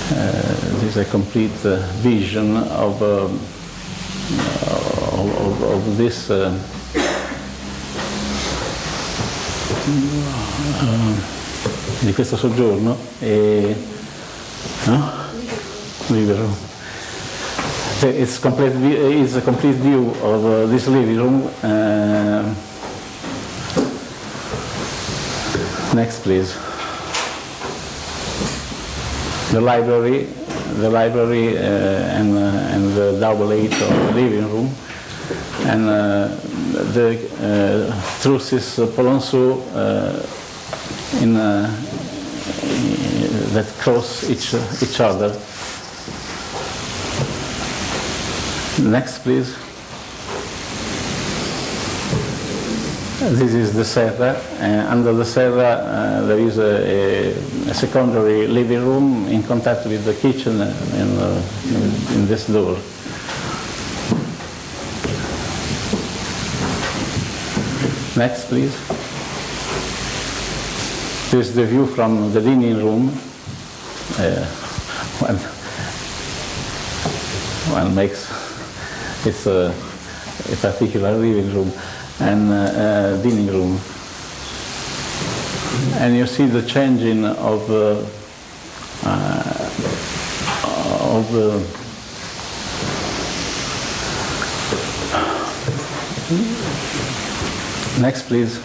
This is a complete uh, vision of, um, of, of, of this uh, uh, di questo soggiorno e no? room. It's, complete, it's a complete view of uh, this living room. Uh, next, please. The library, the library uh, and, uh, and the double eight the living room, and uh, the trusses uh, Polonceau in, that cross each, each other. Next, please. This is the serra. Uh, under the serra, uh, there is a, a, secondary living room in contact with the kitchen in, uh, in, in this door. Next, please. This is the view from the dining room. Uh, one, one makes it's a, a particular living room and uh, uh, dining room. And you see the changing of uh, uh, of uh, next please.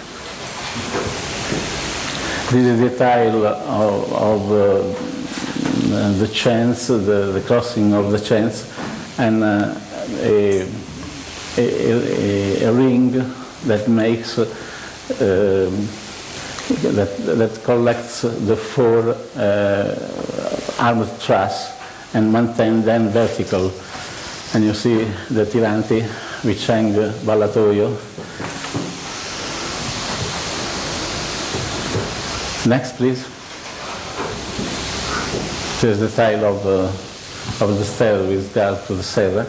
This is the tile of, of uh, the chains, the, the crossing of the chains, and uh, a, a, a, a ring that makes, um, that, that collects the four uh, armed truss and maintain them vertical. And you see the tiranti which hang ballatoio. Next, please. Here's the tile of, uh, of the stair with regard to the cellar.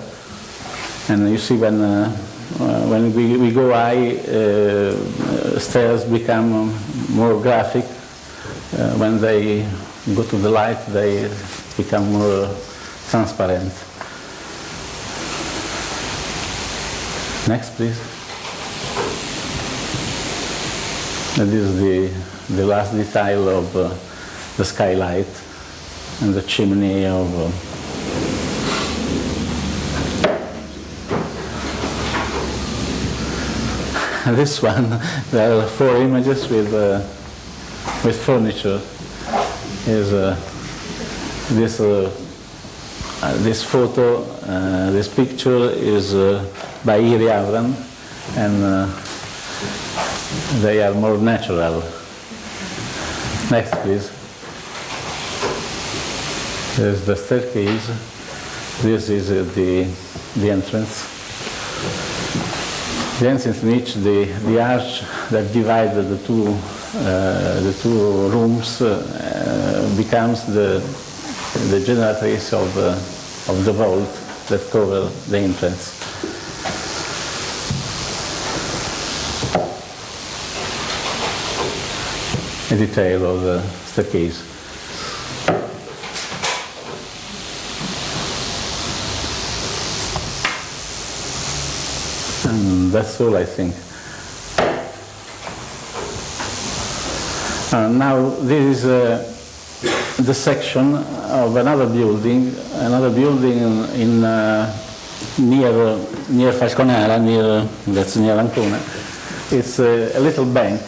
And you see when, uh, uh, when we, we go high, uh, stairs become more graphic. Uh, when they go to the light, they become more transparent. Next, please. And this is the, the last detail of uh, the skylight and the chimney of uh, And this one, there are four images with, uh, with furniture. Is uh, this uh, uh, this photo, uh, this picture is uh, by Iri Avran, and they are more natural. Next, please. There's the staircase. This is the the entrance. In which the, the arch that divides the two, uh, the two rooms uh, becomes the, the generatrice of, uh, of the vault that cover the entrance. A detail of the staircase. And that's all I think. Uh, now this is uh, the section of another building, another building in, in uh, near near Falconara, near that's near Ancona. It's a, a little bank,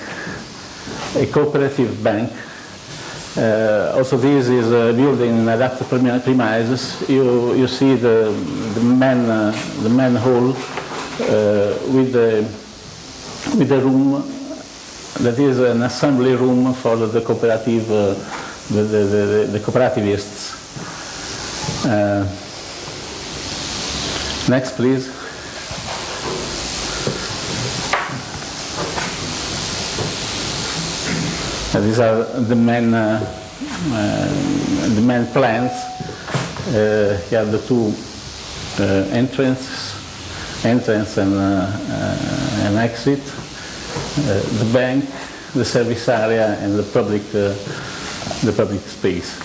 a cooperative bank. Uh, also, this is a building in adapted premi- premises. You you see the the main uh, the uh, with the with the room that is an assembly room for the cooperative uh, the, the, the, the cooperativists. Uh, next, please. Uh, these are the main uh, uh, the main plans. Uh, you have the two uh, entrances, entrance and, uh, uh, and exit, uh, the bank, the service area, and the public the public space.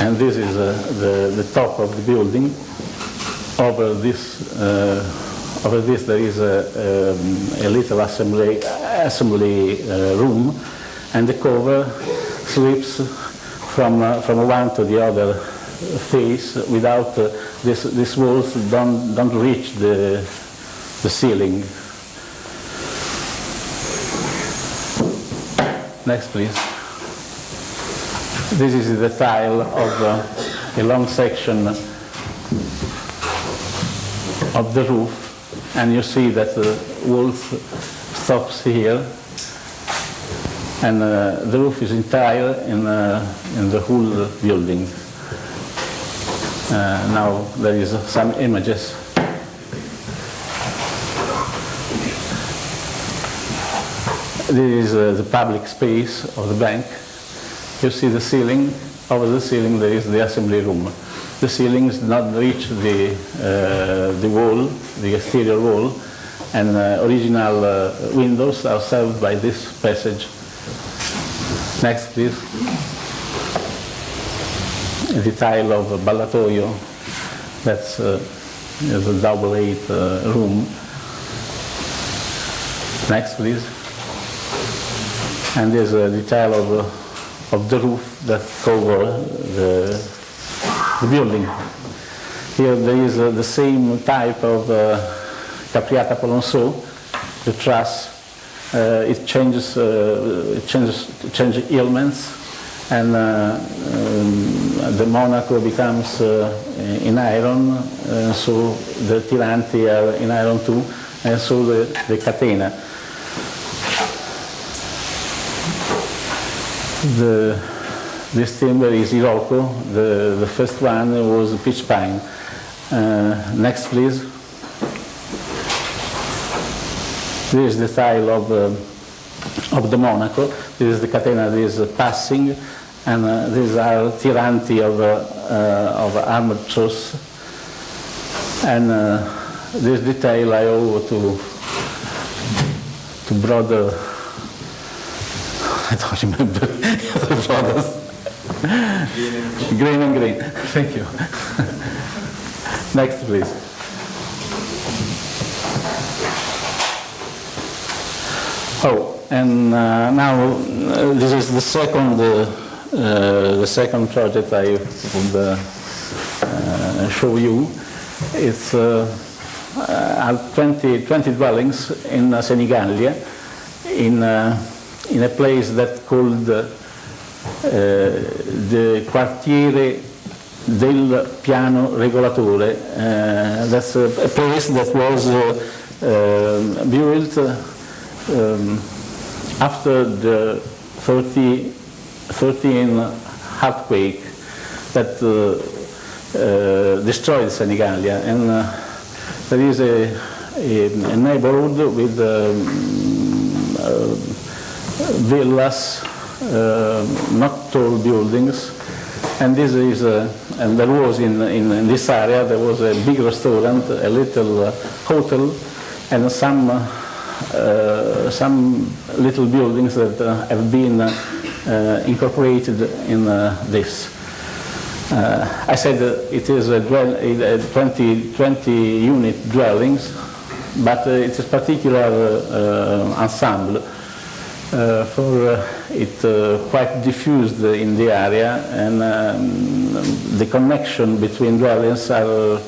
And this is the the top of the building. Over this over this there is a, um, a little assembly assembly room, and the cover slips from uh, from one to the other face without uh, this these walls don't don't reach the the ceiling. Next, please. This is the tile of uh, a long section of the roof, and you see that the wolf stops here, and uh, the roof is entire in, uh, in the whole building. Uh, now there is some images. This is uh, the public space of the bank. You see the ceiling. Over the ceiling there is the assembly room. The ceilings not reach the, uh, the wall, the exterior wall, and uh, original uh, windows are served by this passage. Next, please. A detail of ballatoio. That's uh, a double eight uh, room. Next, please. And there's a detail of, uh, of the roof that cover the, the building. Here there is uh, the same type of uh, capriata polonceau, the truss. Uh, it changes, uh, it changes, changes elements, and uh, um, the Monaco becomes uh, in iron, uh, so the tiranti are in iron too, and so the, the catena. The, this timber is Iroko. The, the first one was pitch pine. Next, please. This is the style of, uh, of the Monaco. This is the catena that is passing, and uh, these are tiranti of, uh, of armored truss. And uh, this detail I owe to, to brother I don't remember the brothers. Greene and Greene. Thank you. Next, please. Oh, and uh, now uh, this is the second, uh, uh, the second project I would uh, uh, show you. It's uh, uh, 20, 20 dwellings in Senigallia, in, in a place that called the Quartiere del Piano Regolatore. That's a, place that was uh, built um, after the 30, 13 earthquake that uh, uh, destroyed Senigallia. And uh, there is a, a, a neighborhood with um, uh, villas, uh, not tall buildings, and this is, uh, and there was in, in, in this area, there was a big restaurant, a little hotel, and some, some little buildings that uh, have been uh, uh, incorporated in uh, this. Uh, I said uh, it is a, a 20, 20 unit dwellings, but uh, it's a particular uh, ensemble uh, for uh, it uh, quite diffused in the area and um, the connection between dwellings are uh,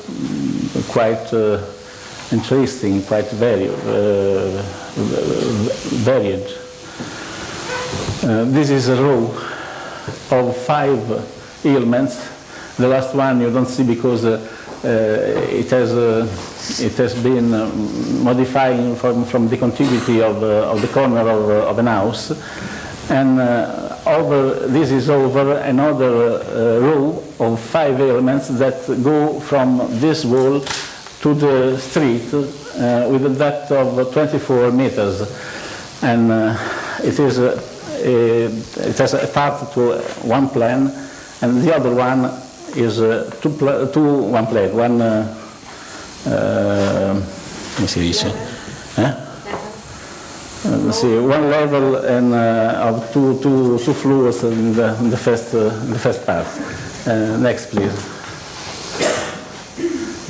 quite uh, interesting, quite uh, varied. Uh, this is a row of five elements. The last one you don't see because uh, it has it has been uh, modifying from, from the contiguity of, of the corner of, of an house. And over, this is over another uh, row of five elements that go from this wall to the street uh, with a depth of 24 meters. And uh, it is a, a, it has a part to one plan, and the other one is uh, two, two one plane, one uh, uh, come si dice? Uh, see, one level and uh, of two, two, two floors in the, in the first uh, the first part. Uh, next, please.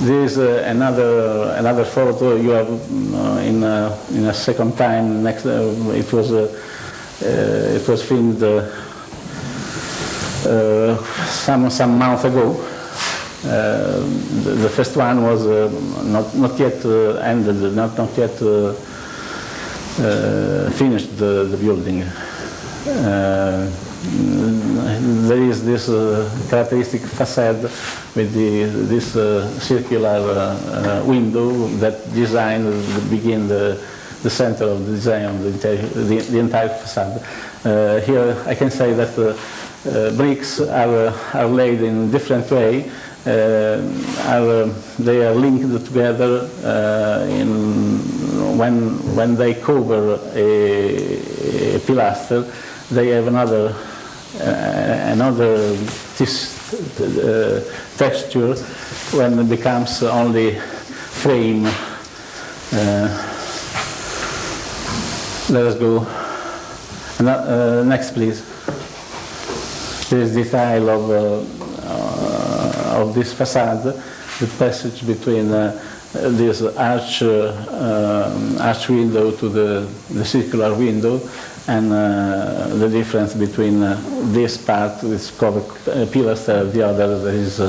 This is uh, another another photo you have uh, in uh, in a second time. Next, uh, it was it was filmed some some month ago. Uh, the, the first one was uh, not not yet uh, ended, not not yet finished the, the building. There is this uh, characteristic facade with the, this uh, circular uh, window that design begin the, the center of the design of the entire, the, the entire facade. Uh, here I can say that uh, uh, bricks are, are laid in different way. Are, uh, they are linked together in, when, when they cover a, a pilaster, they have another uh, another uh, texture when it becomes only frame. Uh, let us go. Uh, next, please. This is tile of, uh, of this facade, the passage between uh, this arch, uh, um, arch window to the, the circular window and uh, the difference between uh, this part, this covered pilaster, the other that is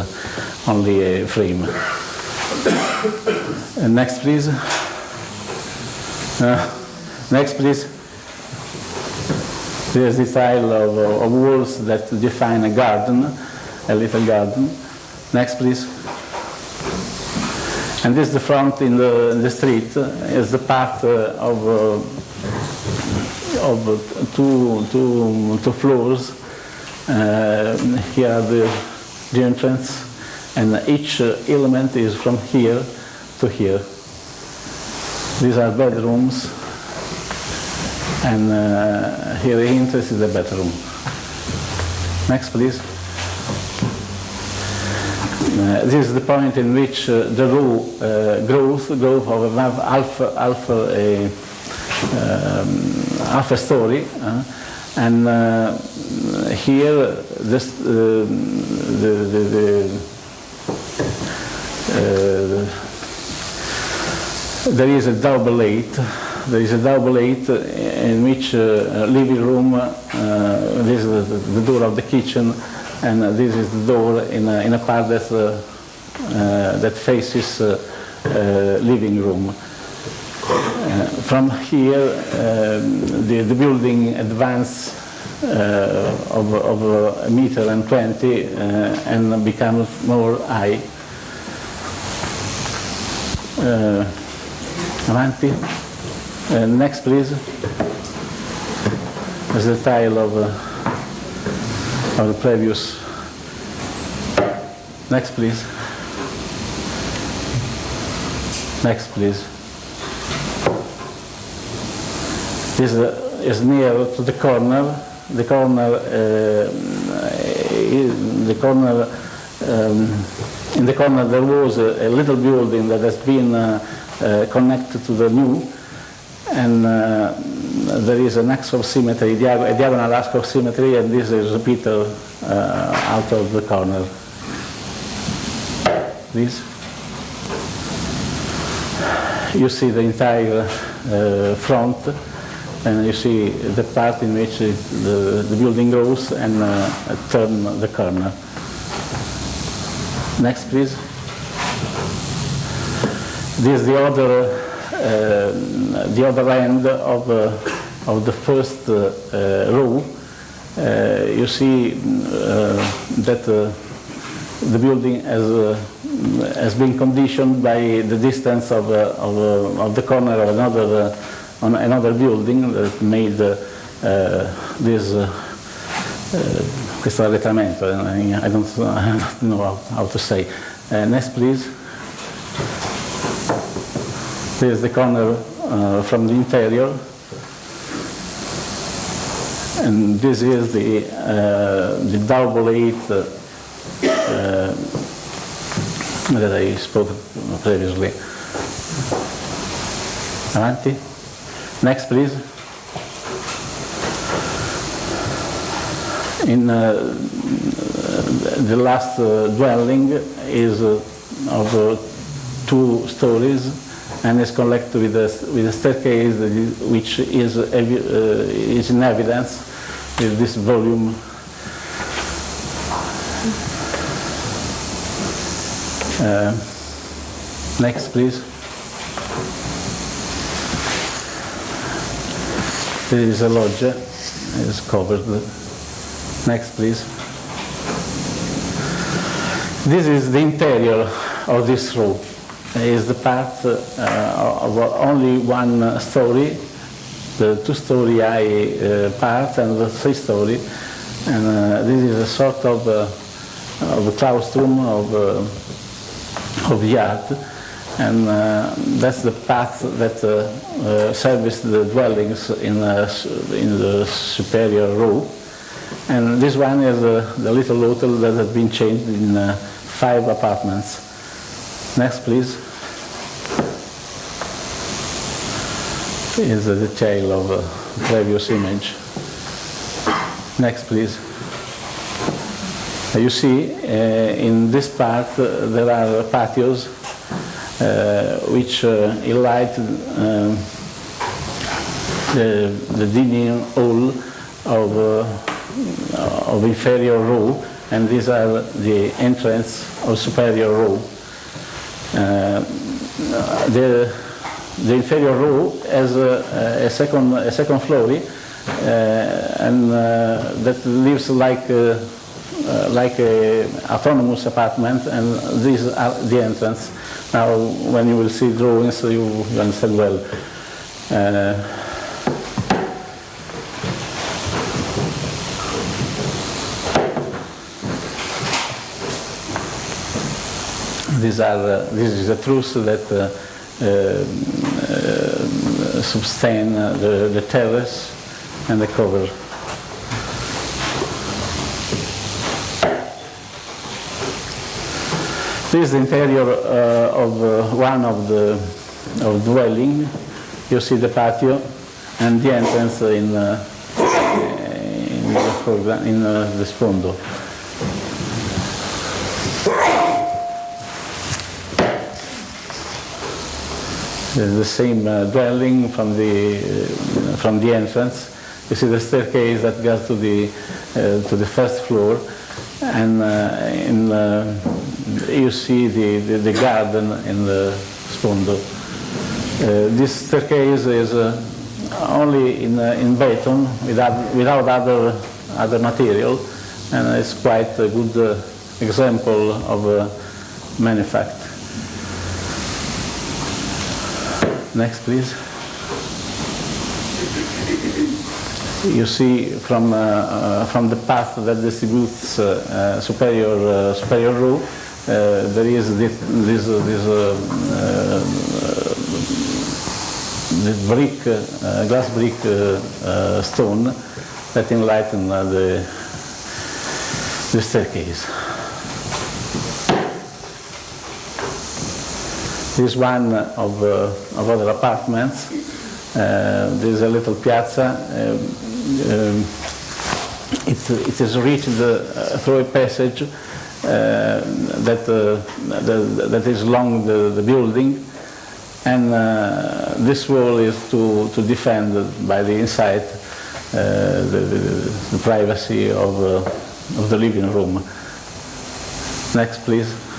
only a frame. Next, please. Next, please. There's the tile of, of walls that define a garden, a little garden. Next, please. And this is the front in the, the street, uh, is the part uh, of, uh, of two, two, two floors. Here are the, the entrance, and each element is from here to here. These are bedrooms, and uh, here the entrance is the bedroom. Next, please. Uh, this is the point in which uh, the row uh, growth, growth of above alpha, half a, um, half a story, uh, and uh, here this, uh, the, the, the uh, there is a double eight there is a double eight uh, in which uh, living room, uh, this is the, the door of the kitchen, and this is the door in a, in a part that, uh, uh, that faces uh, living room. From here, um, the, the building advanced uh, of, of a meter and 20 uh, and becomes more high. Avanti. Next, please. As the tile of, of the previous. Next, please. Next, please. This is near to the corner. The corner, uh, the corner, um, in the corner there was a, a little building that has been uh, uh, connected to the new, and uh, there is an axe of symmetry, a diagonal axe of symmetry, and this is repeated uh, out of the corner. Please. You see the entire uh, front, and you see the part in which the, the building grows and uh, turn the corner. Next, please. This is the other, uh, the other end of, uh, of the first uh, uh, row. Uh, you see uh, that uh, the building has, uh, has been conditioned by the distance of, uh, of, uh, of the corner of another, uh, on another building that made uh, uh, this uh, uh, questo arretramento. I I don't, I don't know how, how to say. Uh, next, please. This is the corner uh, from the interior. And this is the, uh, the uh, uh, that I spoke previously. Avanti. Next, please. In uh, the last uh, dwelling is of two stories and is connected with a, with a staircase which is, uh, is in evidence with this volume Uh, Next, please. There is a loggia, it is covered. Next, please. This is the interior of this room. Is the part uh, of only one story, the two-story high uh, part and the three-story. And uh, this is a sort of, of a claustrum of of yard, and uh, that's the path that uh, the dwellings in, in the superior row. And this one is the little hotel that has been changed in five apartments. Next, please. Is the detail of a previous image. Next, please. You see, uh, in this part uh, there are patios uh, which uh, light um, the, the dining hall of, uh, of inferior row, and these are the entrance of superior row. Uh, the, the inferior row has a, a, second, a second floor, uh, and uh, that lives like uh, like a autonomous apartment, and these are the entrance. Now, when you will see drawings, you, you understand well. Uh, these are, uh, this is the truth that uh, uh, sustain uh, the, the terrace and the cover. This is the interior uh, of uh, one of the of dwelling. You see the patio and the entrance in in the in the sfondo. The same uh, dwelling from the uh, from the entrance. You see the staircase that goes to the uh, to the first floor, and in you see the, the, the garden in the sfondo. Uh, this staircase is uh, only in uh, in beton without without other other material, and it's quite a good example of manufacture. Next, please. You see from, uh, uh, from the path that distributes uh, uh, superior, uh, superior row, there is this, this, this, brick, glass brick stone that enlighten the, the staircase. This is one of, uh, of other apartments. Uh, there's a little piazza. Um, um, it, it is reached uh, through a passage uh, that, uh, that, is along the, the building. And uh, this wall is to, to defend by the inside the, the, the privacy of, of the living room. Next, please.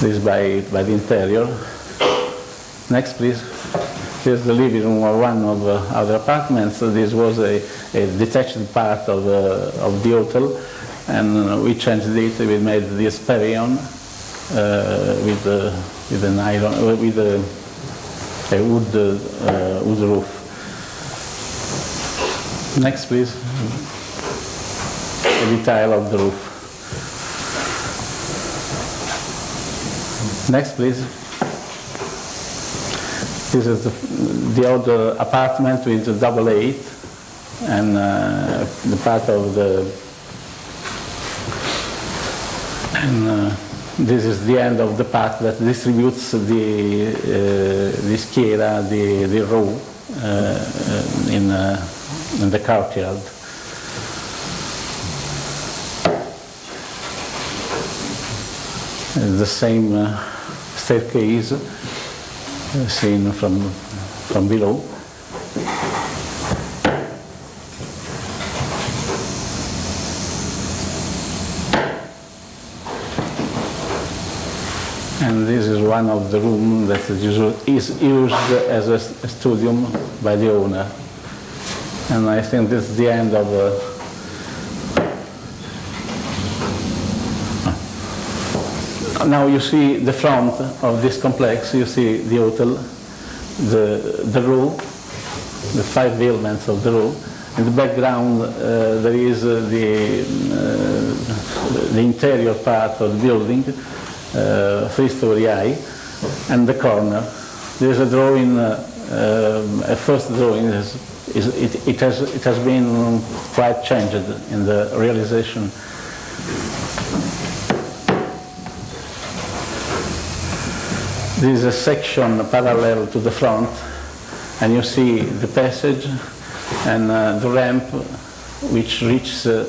This by, by the interior. Next, please. Here's the living room of one of uh, other apartments. This was a, a detached part of, uh, of the hotel, and uh, we changed it. We made this pavilion uh, with, uh, with an iron, uh, with a, a wood, uh, wood roof. Next, please. A detail of the roof. Next, please. This is the, the other apartment with the double eight, and uh, the part of the. And uh, this is the end of the path that distributes the uh, the schiera, the the row uh, in uh, in the courtyard. the same uh, staircase uh, seen from, from below. And this is one of the rooms that is used as a s- a studium by the owner. And I think this is the end of uh, Now you see the front of this complex, you see the hotel, the, the row, the five elements of the row. In the background uh, there is uh, the, uh, the interior part of the building, uh, three-story high, and the corner. There is a drawing, uh, um, a first drawing, is, is, it, it, has, it has been quite changed in the realization This is a section parallel to the front, and you see the passage and uh, the ramp which reaches uh,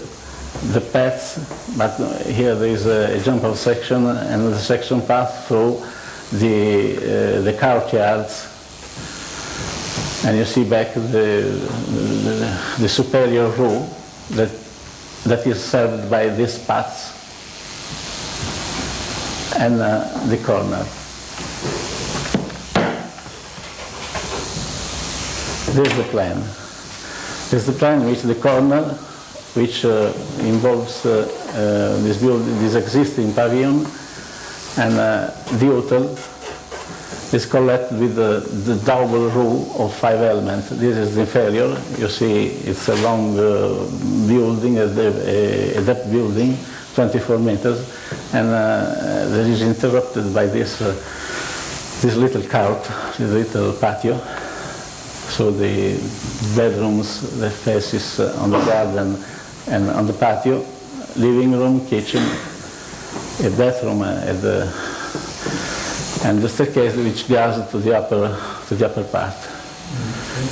the path, but here there is a, jump off section, and the section pass through the, uh, the courtyards, and you see back the, the, the superior room that, that is served by these paths and uh, the corner. This is the plan. This is the plan which the corner, which uh, involves uh, uh, this building, this existing pavilion, and uh, the hotel is collected with the, the double row of five elements. This is the failure. You see, it's a long uh, building, a, de- a, a depth building, 24 meters, and uh, that is interrupted by this uh, this little court, this little patio. So the bedrooms, the faces uh, on the garden and on the patio, living room, kitchen, a bathroom uh, at the, and the staircase which goes to the upper, to the upper part.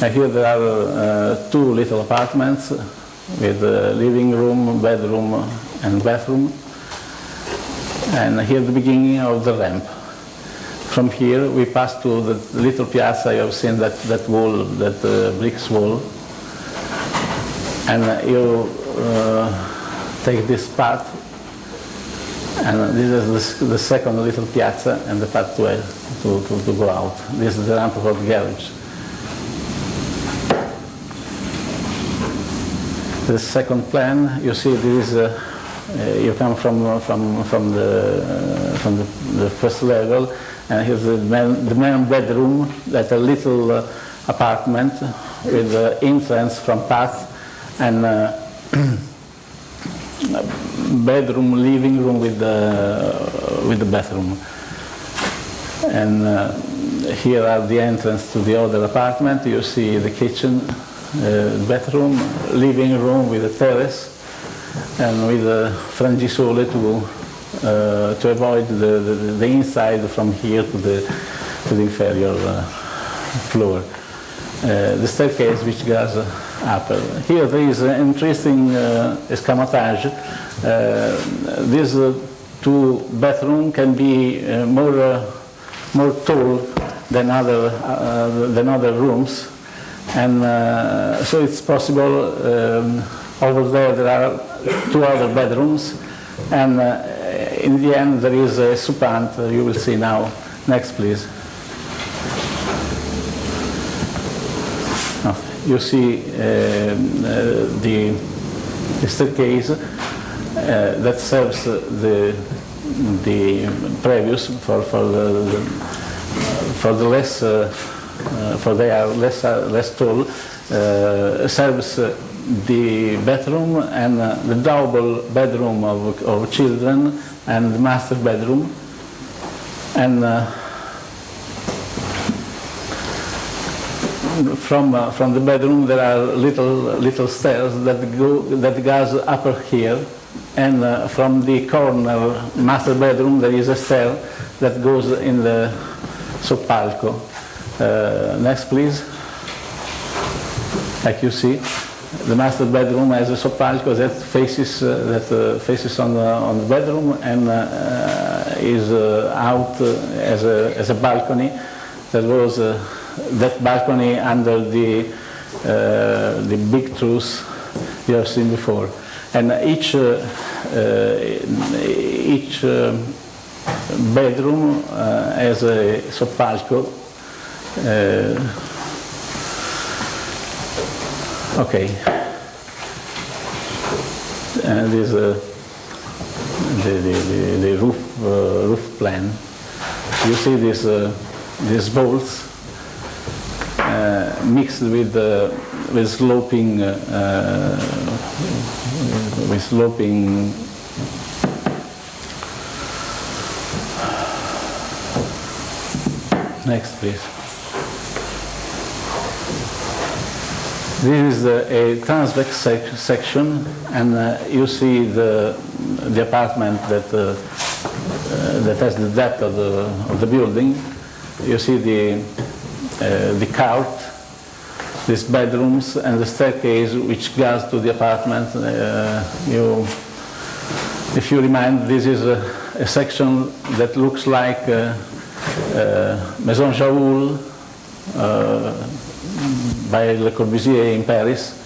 And here there are uh, two little apartments with a living room, bedroom and bathroom. And here the beginning of the ramp. From here we pass to the little piazza. You have seen that, that wall, that uh, bricks wall. And uh, you uh, take this path, and this is the, the second little piazza and the path to, to, to, to go out. This is the ramp for the garage. The second plan, you see this is, uh, uh, you come from, from, from, the, uh, from the, the first level, and here's the main, the main bedroom, that a little uh, apartment with the entrance from path and uh, bedroom, living room with the, with the bathroom. And uh, here are the entrance to the other apartment. You see the kitchen, uh, bathroom, living room with a terrace, and with a frangisole to uh, to avoid the, the, the, inside from here to the to the inferior uh, floor. Uh, the staircase which goes up. Here there is an interesting uh, escamotage. Uh, these two bathroom can be more more tall than other than other rooms and uh, so it's possible, um, over there there are two other bedrooms, and uh, in the end there is a soupant, uh, you will see now. Next, please. You see the, the, staircase that serves the, the previous for, for, the, for the less uh, for they are less, uh, less tall, uh, serves the bedroom and the double bedroom of, of children and the master bedroom. And from uh, from the bedroom there are little little stairs that go that goes up here, and uh, from the corner master bedroom there is a stair that goes in the soppalco. Uh, next, please. Like you see, the master bedroom has a soppalco that faces uh, that uh, faces on the on the bedroom and uh, uh is uh, out uh, as a as a balcony. There was that balcony under the the big truss you have seen before, and each each bedroom has a soppalco okay. This uh, the, the, the, the, roof uh, roof plan. You see these uh, these bolts uh, mixed with uh, with sloping with sloping Next, please. This is a, transverse sec section, and uh, you see the, the apartment that, uh, uh, that has the depth of the, of the building. You see the, uh, the court, these bedrooms, and the staircase which goes to the apartment. Uh, you, if you remind, this is a, a section that looks like Maison Jaoul, by Le Corbusier in Paris.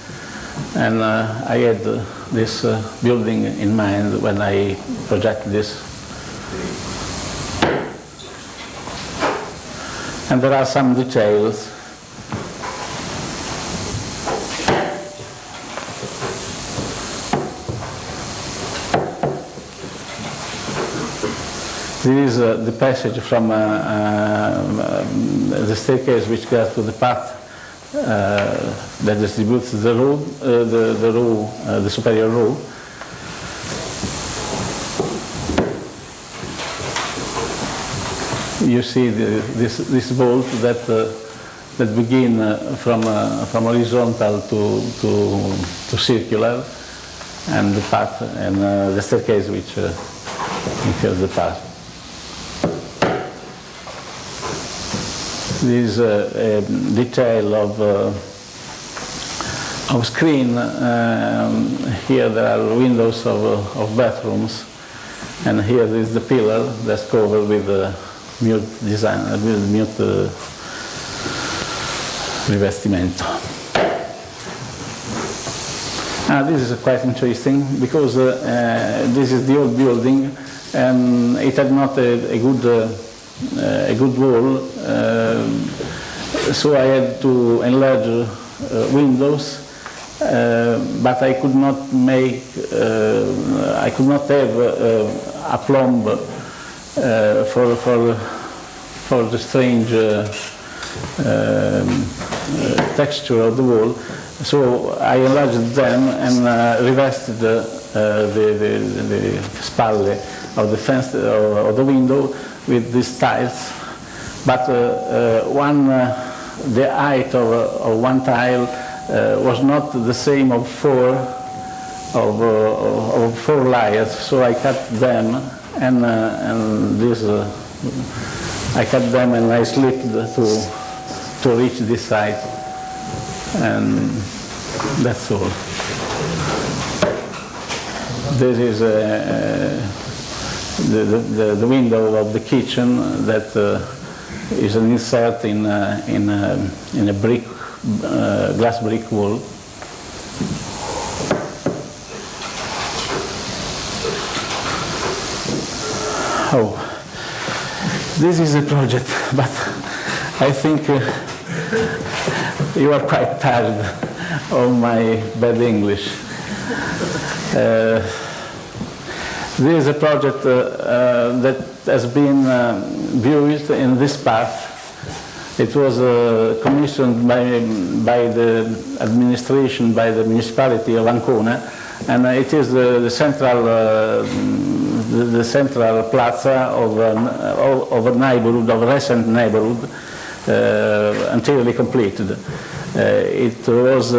And uh, I had uh, this uh, building in mind when I projected this. And there are some details. This is uh, the passage from uh, uh, the staircase which goes to the path Uh, that distributes the row, uh, the, the row, uh, the superior row. You see the, this, this bolt that, uh, that begin uh, from, from horizontal to, to, to circular and the path and the staircase which fills the path. This uh, um, detail of uh, of screen. Um, here there are windows of, uh, of bathrooms, and here is the pillar that's covered with mute design, uh, with mute uh, rivestimento. Ah, this is quite interesting because uh, uh, this is the old building and it had not a, a good uh, uh, a good wall, uh, so I had to enlarge uh, windows. Uh, but I could not make, uh, I could not have uh, a plumb uh, for, for, for the strange uh, um, uh, texture of the wall. So I enlarged them and uh, revested uh, the, the, the spalle of the fence uh, of the window with these tiles. But uh, uh, one, uh, the height of, of one tile was not the same of four of, of four layers, so I cut them and, and this I cut them and I slipped to to reach this side, and that's all. This is uh, the, the, the window of the kitchen that uh, is an insert in, uh, in, a, in a brick, uh, glass brick wall. Oh, this is a project, but I think uh, you are quite tired of my bad English. Uh, this is a project uh, uh, that has been uh, viewed in this part. It was uh, commissioned by, by the administration, by the municipality of Ancona, and it is the, the central, uh, the, the central plaza of, an, of a neighborhood, of a recent neighborhood, uh, entirely completed. It was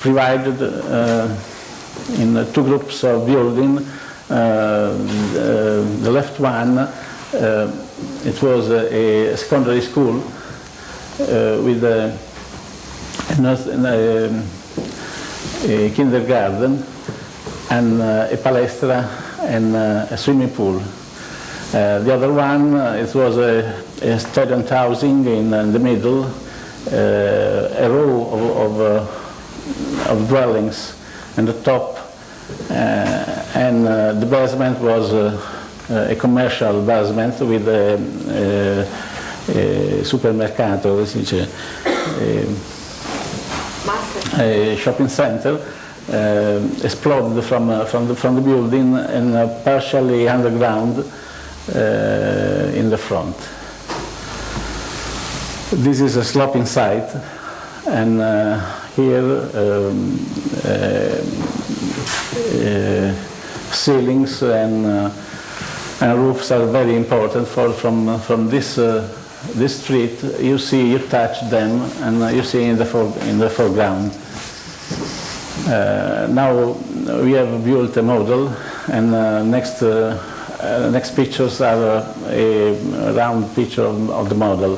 provided in two groups of building. Uh, the, left one, uh, it was a, secondary school uh, with a, a, a, kindergarten and uh, a palestra and uh, a swimming pool. Uh, the other one, it was a, a student housing in, uh, the middle, a row of, of, of dwellings in the top, and uh, the basement was uh, a commercial basement with a, supermercato, si dice, a, shopping center uh, exploded from, uh, from, the, from the building and uh, partially underground uh, in the front. This is a sloping site, and uh, here um, uh, uh, ceilings and, uh, and roofs are very important for from from this this street. You see, you touch them, and you see in the in the foreground. Uh, now we have built a model, and uh, next uh, next pictures are a round picture of, of the model.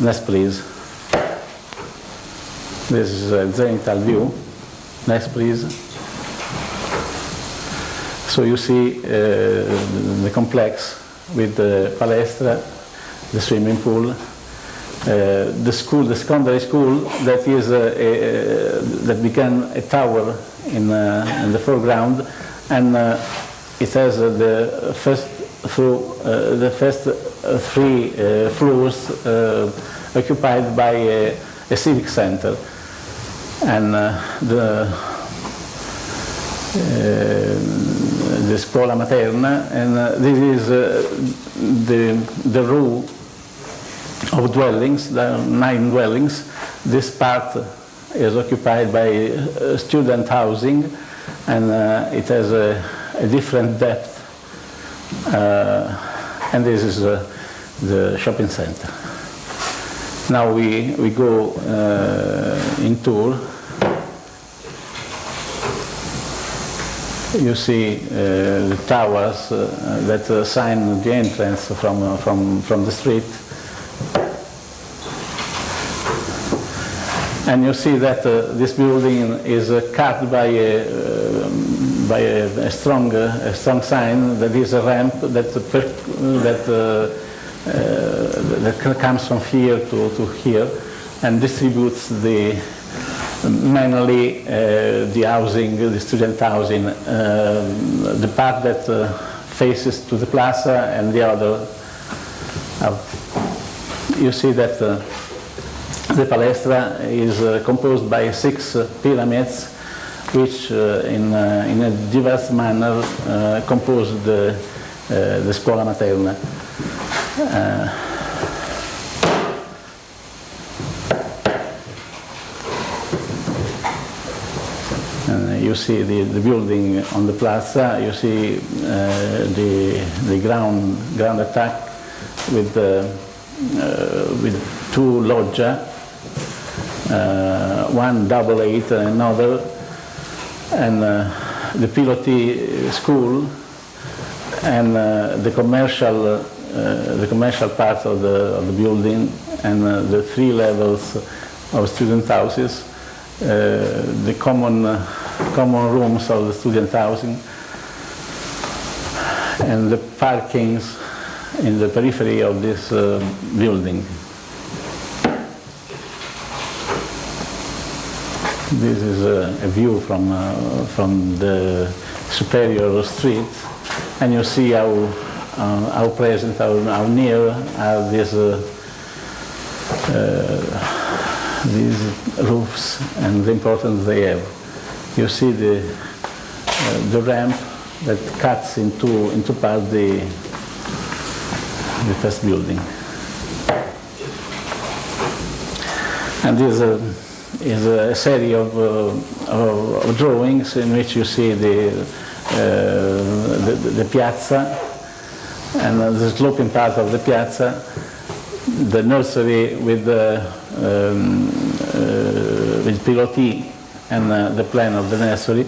Next, please. This is a zenital view. Next, please. So you see uh, the complex with the palestra, the swimming pool, uh, the school, the secondary school that is uh, a, that became a tower in, uh, in the foreground, and uh, it has uh, the first uh, the first uh, three uh, floors uh, occupied by a, a civic center, and uh, the uh, the scuola materna, and uh, this is the the row of dwellings, are nine dwellings. This part is occupied by student housing, and it has a, a different depth. And this is the shopping center. Now we, we go uh, in tour. You see uh, the towers uh, that uh, sign the entrance from, uh, from, from the street. And you see that uh, this building is uh, cut by a, uh, by a, a strong a strong sign that is a ramp that that Uh, that comes from here to, to here and distributes the mainly uh, the housing, the student housing, uh, the part that uh, faces to the plaza and the other. you see that uh, the palestra is uh, composed by six pyramids which in, in a diverse manner compose the, the scuola materna. You see the, the building on the plaza, you see uh, the, the ground, ground attack with, uh, with two loggia, uh, one double eight, another, and the Piloti school, and the commercial, the commercial part of the, of the building, and the three levels of student houses. Uh, the common uh, common rooms of the student housing and the parkings in the periphery of this uh, building. This is a, a view from, uh, from the superior street and you see how, uh, how present, how, how near are these, uh, uh, these roofs and the importance they have you see the, uh, the ramp that cuts into, into part the, the first building. And this is a series of, uh, of, of, drawings in which you see the, uh, the, the, piazza and the sloping part of the piazza, the nursery with the um, uh, with piloti and uh, the plan of the nursery,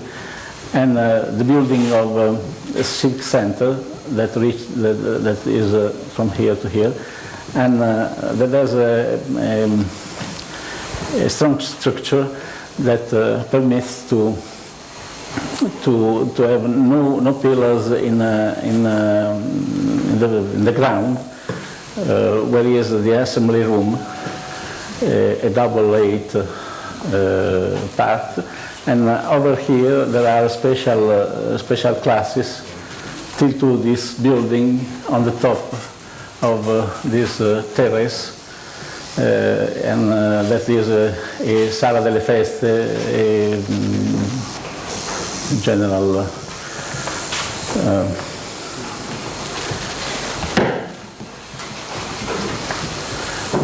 and uh, the building of uh, a silk center that, reach, that, that is from here to here, and that has a, a, a, strong structure that permits to to to have no no pillars in uh, in, uh, in, the in the ground, uh, where is the assembly room, a double eight uh, part. And uh, over here there are special, uh, special classes till to this building on the top of this terrace. Uh, and uh, that is a, Sala delle Feste, a, general uh,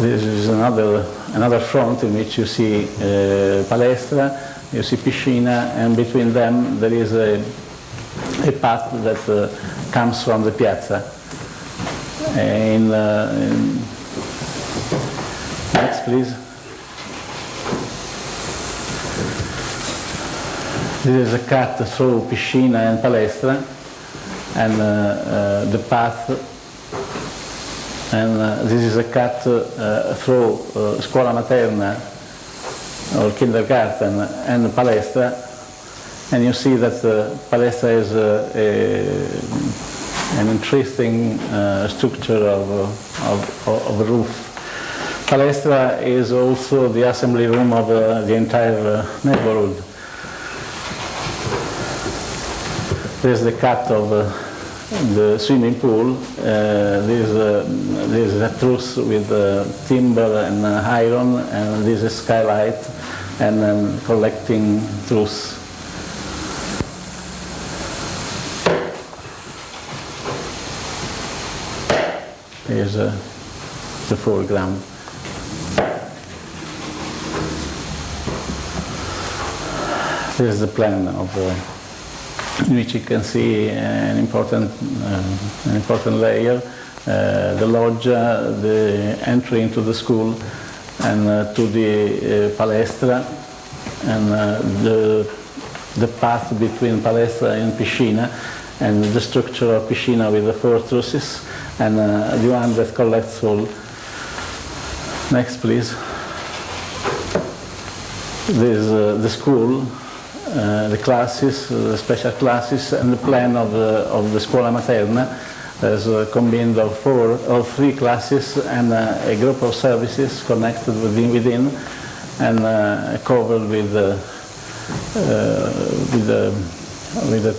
this is another another front in which you see uh, palestra, you see piscina, and between them there is a, a path that uh, comes from the piazza. In, uh, in next, please. This is a cut through piscina and palestra, and uh, uh, the path and uh, this is a cut uh, through uh, scuola materna or kindergarten and palestra and you see that uh, palestra is a, an interesting structure of, of, of, a roof. Palestra is also the assembly room of the entire neighborhood. There's the cut of the swimming pool. Uh, this, uh, this is a truss with uh, timber and uh, iron, and this is skylight and um, collecting truss. Here's uh, the foreground. Is the plan of the which you can see an important, uh, an important layer, uh, the loggia, the entry into the school, and uh, to the palestra, and the, the path between palestra and piscina, and the structure of piscina with the four trusses, and the one that collects all. Next, please. This is the school uh, the classes, uh, the special classes, and the plan of the, of the Scuola Materna as a combined of four or three classes and a group of services connected within, within and uh, covered with, with, a, with, a,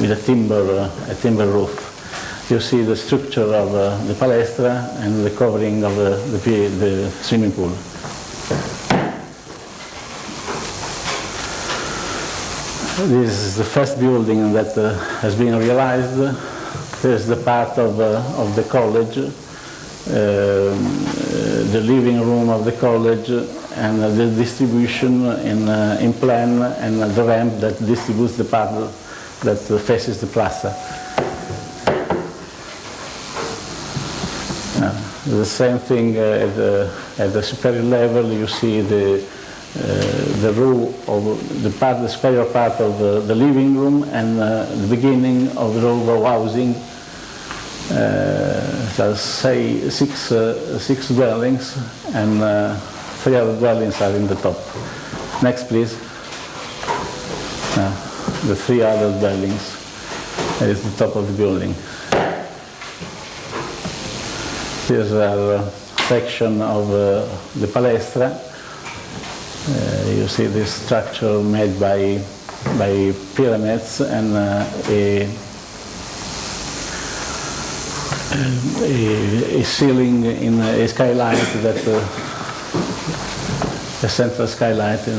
with a timber, a timber roof. You see the structure of uh, the palestra and the covering of the, the, the swimming pool. This is the first building that uh, has been realized. This is the part of, uh, of the college, uh, the living room of the college, and the distribution in, uh, in plan, and the ramp that distributes the part that faces the plaza. Uh, The same thing uh, at the, at the superior level, you see the, the row of the part, the superior part of the, the living room and uh, the beginning of the row of housing. Uh, say six, uh, six dwellings and uh, three other dwellings are in the top. Next, please. Uh, the three other dwellings is the top of the building. Here's a section of uh, the palestra. Uh, you see this structure made by, by pyramids and uh, a, a, a ceiling in a skylight that uh, a central skylight in,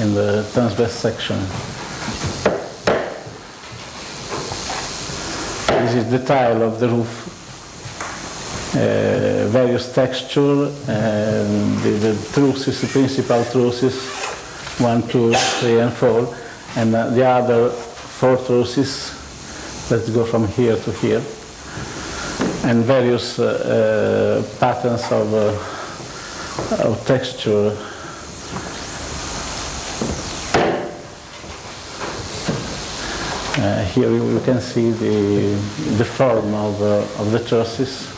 in the transverse section. This is the tile of the roof various texture, and the, the trusses, the principal trusses, one, two, three, and four, and uh, the other four trusses, let's go from here to here, and various uh, uh, patterns of, uh, of texture. Uh, here you you can see the, the form of, uh, of the trusses.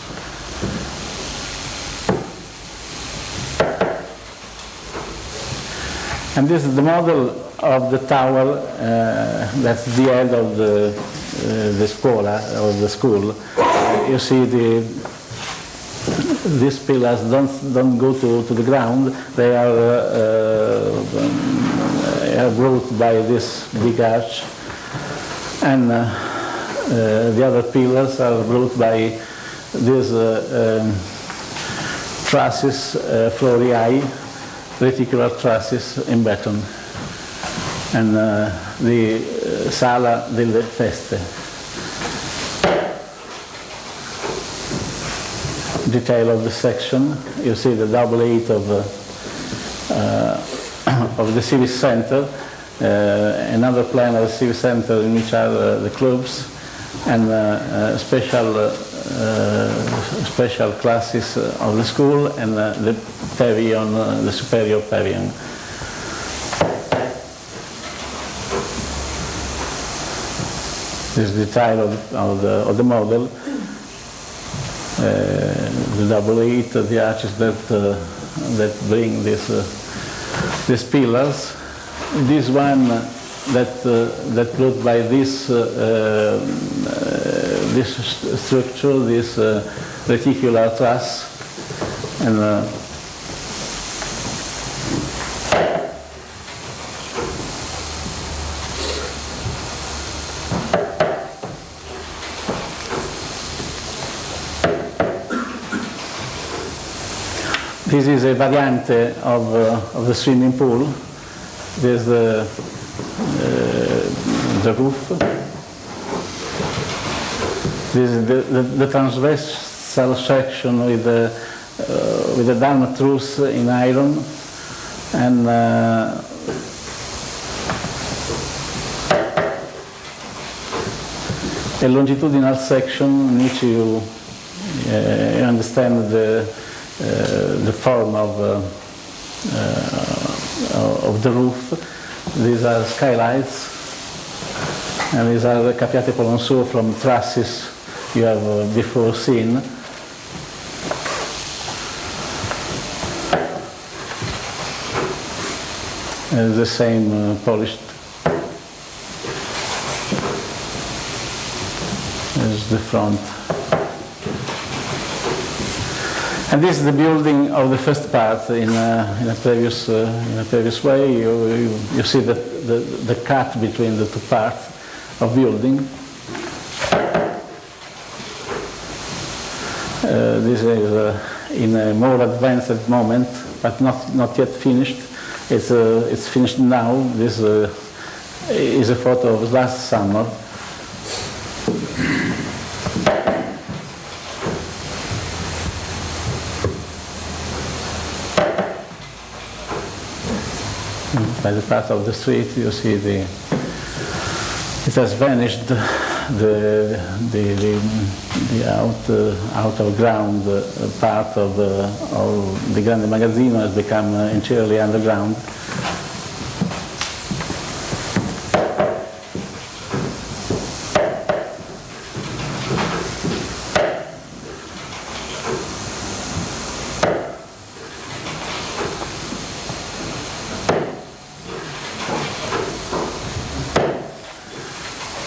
And this is the model of the tower, uh, that's the end of the, uh, the scuola, of the school. Uh, you see the, these pillars don't, don't go to, to the ground, they are, uh, uh, are brought by this big arch. And uh, uh, the other pillars are brought by these uh, um, trusses, florii, reticular trusses in beton and uh, the uh, sala delle feste. Detail of the section, you see the double eight of, uh, uh, of the civic center, uh, another plan of the civic center in which are uh, the clubs. And special special classes of the school. And the pavilion, uh, the superior pavilion. This is the title of, of, the, of the model. Uh, the double eight, the arches that uh, that bring this uh, these pillars. This one uh, that uh, that brought by this uh, uh, this st- structure, this uh, reticular truss, and This is a variante of, uh, of the swimming pool. There's the, uh, the roof. This is the, the, the transversal section with the, uh, with the down truss in iron and uh, a longitudinal section in which you, uh, you understand the, uh, the form of, uh, uh, of the roof. These are skylights, and these are the capriate Polonceau from trusses you have before seen. the same polished as the front. And this is the building of the first part in a, in a previous uh, in a previous way. You, you, you see the, the, the cut between the two parts of building. Uh, this is uh, in a more advanced moment, but not not yet finished. It's uh, it's finished now. This uh, is a photo of last summer. By the part of the street, you see the it has vanished the the the, the out uh, out of ground uh, part of the of the Grande Magazzino has become uh, entirely underground.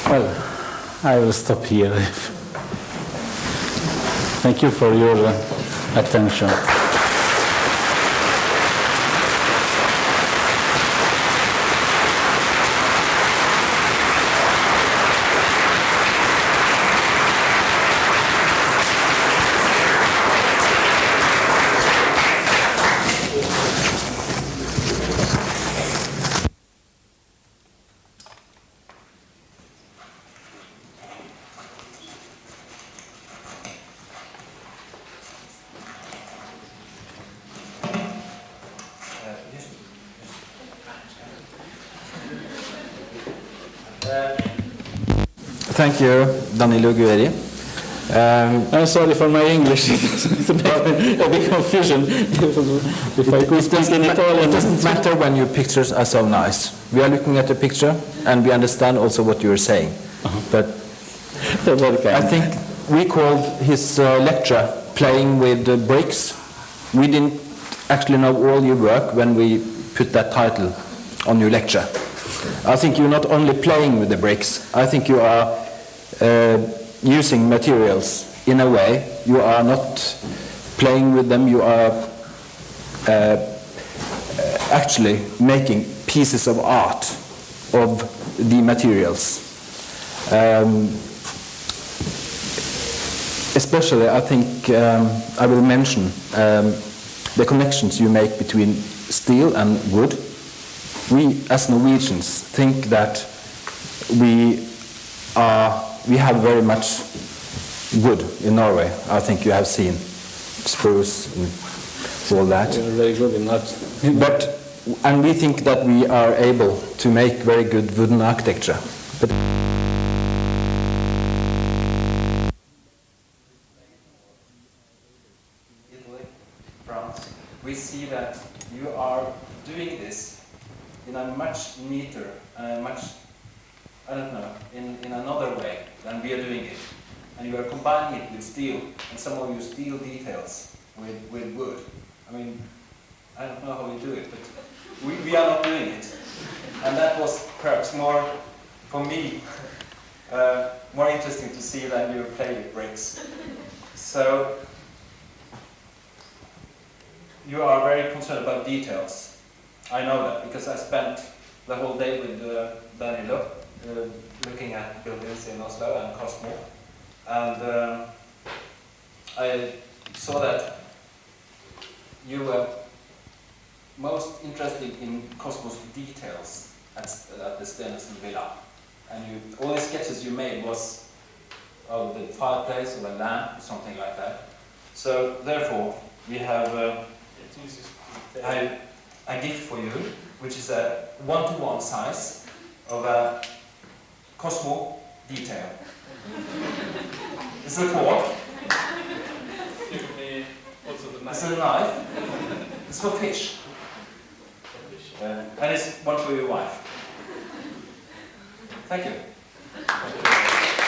Well, I will stop here. Thank you for your attention. Thank you, Danilo. Um, I'm sorry for my English. it's a bit confusion. if I could it, speak doesn't in Italian. it doesn't matter when your pictures are so nice. We are looking at the picture and we understand also what you are saying. But You're very I think we called his uh, lecture Playing with uh, Bricks. We didn't actually know all your work when we put that title on your lecture. I think you're not only playing with the bricks, I think you are uh, using materials in a way. You are not playing with them, you are uh, actually making pieces of art of the materials. Um, especially, I think um, I will mention um, the connections you make between steel and wood. We, as Norwegians, think that we are we have very much wood in Norway. I think you have seen spruce and all that. You're very good in that. But and we think that we are able to make very good wooden architecture. But Italy, France, we see that you are doing this in a much neater, uh, much, I don't know, in, in another way than we are doing it. And you are combining it with steel, and some of your steel details with, with wood. I mean, I don't know how you do it, but we, we are not doing it. And that was perhaps more, for me, uh, more interesting to see than you play with bricks. So, you are very concerned about details. I know that because I spent the whole day with uh, Danilo looking at buildings in Oslo and Korsmo. And uh, I saw that you were most interested in Korsmo's details at, at the Stenersen Villa. And you, all the sketches you made was of the fireplace or a lamp or something like that. So therefore, we have uh, I, a gift for you, which is a one-to-one size of a Korsmo detail. It's a fork, it's a knife, it's for fish, Uh, and it's one for your wife. Thank you.